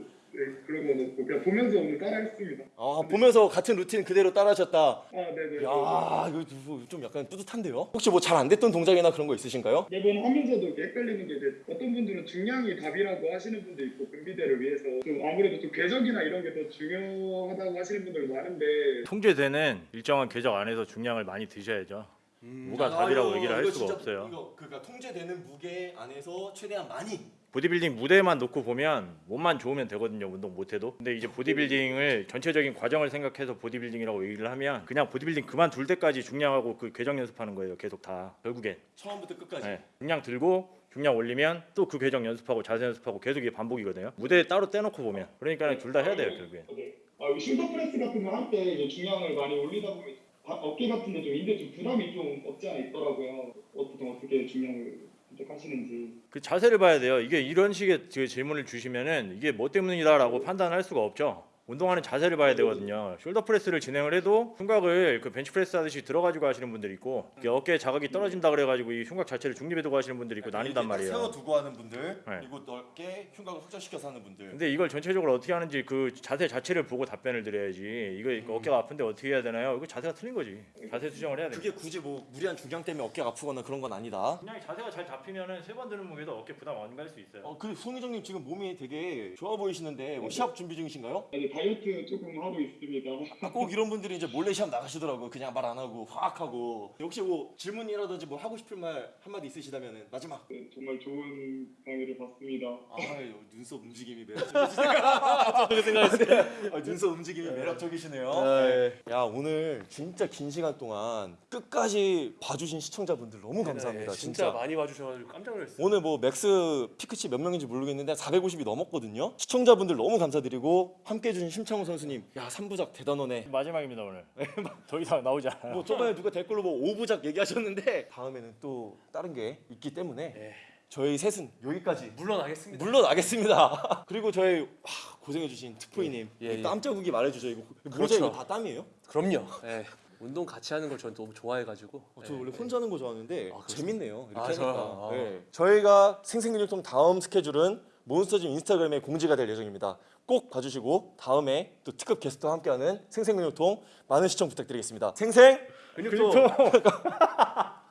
F: 그런 거 그냥 보면서 오늘 따라했습니다.
B: 아 보면서 같은 루틴 그대로 따라하셨다
F: 아, 네네.
B: 야 이거 뭐좀 약간 뿌듯한데요? 혹시 뭐 잘 안 됐던 동작이나 그런 거 있으신가요?
F: 매번 하면서도 이렇게 헷갈리는 게 이제 어떤 분들은 중량이 답이라고 하시는 분도 있고 근비대를 위해서 좀 아무래도 좀 궤적이나 이런 게 더 중요하다고 하시는 분들 많은데
A: 통제되는 일정한 궤적 안에서 중량을 많이 드셔야죠. 무가 답이라고
B: 아유,
A: 얘기를 할 수가
B: 진짜
A: 없어요.
B: 이거 그러니까 통제되는 무게 안에서 최대한 많이
A: 보디빌딩 무대만 놓고 보면 몸만 좋으면 되거든요 운동 못해도. 근데 이제 보디빌딩을 전체적인 과정을 생각해서 보디빌딩이라고 얘기를 하면 그냥 보디빌딩 그만둘 때까지 중량하고 그 궤적 연습하는 거예요 계속 다. 결국엔.
B: 처음부터 끝까지?
A: 네. 중량 들고 중량 올리면 또 그 궤적 연습하고 자세 연습하고 계속 이게 반복이거든요. 무대에 따로 떼놓고 보면. 그러니까 둘 다 해야 돼요 결국엔.
F: 네. 아, shoulder press 같은 거 할 때 이제 중량을 많이 올리다 보면 바- 어깨 같은 데 좀 인대 좀 부담이 좀 없지 않아 있더라고요. 보통 어떻게 중량을 선택하시는지.
A: 그 자세를 봐야 돼요 이게 이런 식의 그 질문을 주시면은 이게 뭐 때문이다라고 판단할 수가 없죠 운동하는 자세를 봐야 되거든요. shoulder press를 진행을 해도 흉곽을 그 벤치 프레스 하듯이 들어가지고 하시는 분들이 있고 이게 어깨 자극이 떨어진다 그래가지고 이 흉곽 자체를 중립에 두고 하시는 분들이 있고 나뉜단 말이에요.
B: 세워두고 하는 분들
A: 네.
B: 그리고 넓게 흉곽을 확장시켜서 하는 분들
A: 근데 이걸 전체적으로 어떻게 하는지 그 자세 자체를 보고 답변을 드려야지. 이거 이거 어깨가 아픈데 어떻게 해야 되나요? 이거 자세가 틀린 거지. 자세 수정을 해야 돼.
B: 그게 굳이 뭐 무리한 중량 때문에 어깨가 아프거나 그런 건 아니다
A: 그냥 자세가 잘 잡히면은 세 번 드는 무게도 어깨 부담 안 갈 수 있어요.
B: 어, 그 송희정님 지금 몸이 되게 좋아 보이시는데 뭐 시합 준비 중이신가요?
F: 이제 다이어트 조금 하고 있습니다.
B: 아, 꼭 이런 분들이 이제 몰래 시합 나가시더라고요. 그냥 말 안 하고 확 하고. 혹시 뭐 질문이라든지 뭐 하고 싶을 말 한마디 있으시다면 마지막.
F: 네, 정말 좋은 강의를 봤습니다.
B: 아유 눈썹 움직임이 매력적이시네요. 생각했어요. 아, 눈썹 움직임이 매력적이시네요. 야 오늘 진짜 긴 시간 동안 끝까지 봐주신 시청자분들 너무 감사합니다.
C: 네,
B: 진짜.
C: 진짜 많이 봐주셔가지고 깜짝 놀랐어요.
B: 오늘 뭐 max peak치 몇 명인지 모르겠는데 450이 넘었거든요. 시청자분들 너무 감사드리고 함께 해 주신 심창호 선수님, 야 3부작 대단하네.
A: 마지막입니다 오늘. 더 이상 나오지 않아요.
B: 뭐 저번에 누가 댓글로 뭐 5부작 얘기하셨는데 다음에는 또 다른 게 있기 때문에
C: 네.
B: 저희 셋은 여기까지
C: 물러나겠습니다.
B: 물러나겠습니다. 그리고 저희 와, 고생해주신 특포이님
C: 예, 예.
B: 땀 자국이 말해주죠 이거 모자
C: 그렇죠.
B: 이거 다 땀이에요?
C: 그럼요. 네. 운동 같이 하는 걸 저는 너무 좋아해가지고.
B: 어, 저
C: 네.
B: 원래 혼자 하는 거 좋아하는데
C: 아?
B: 재밌네요. 이렇게
C: 아,
B: 하니까.
C: 저- 아.
B: 네. 저희가 생생근육통 다음 스케줄은 몬스터짐 인스타그램에 공지가 될 예정입니다. 꼭 봐주시고 다음에 또 특급 게스트와 함께하는 생생근육통 많은 시청 부탁드리겠습니다. 생생
C: 근육통.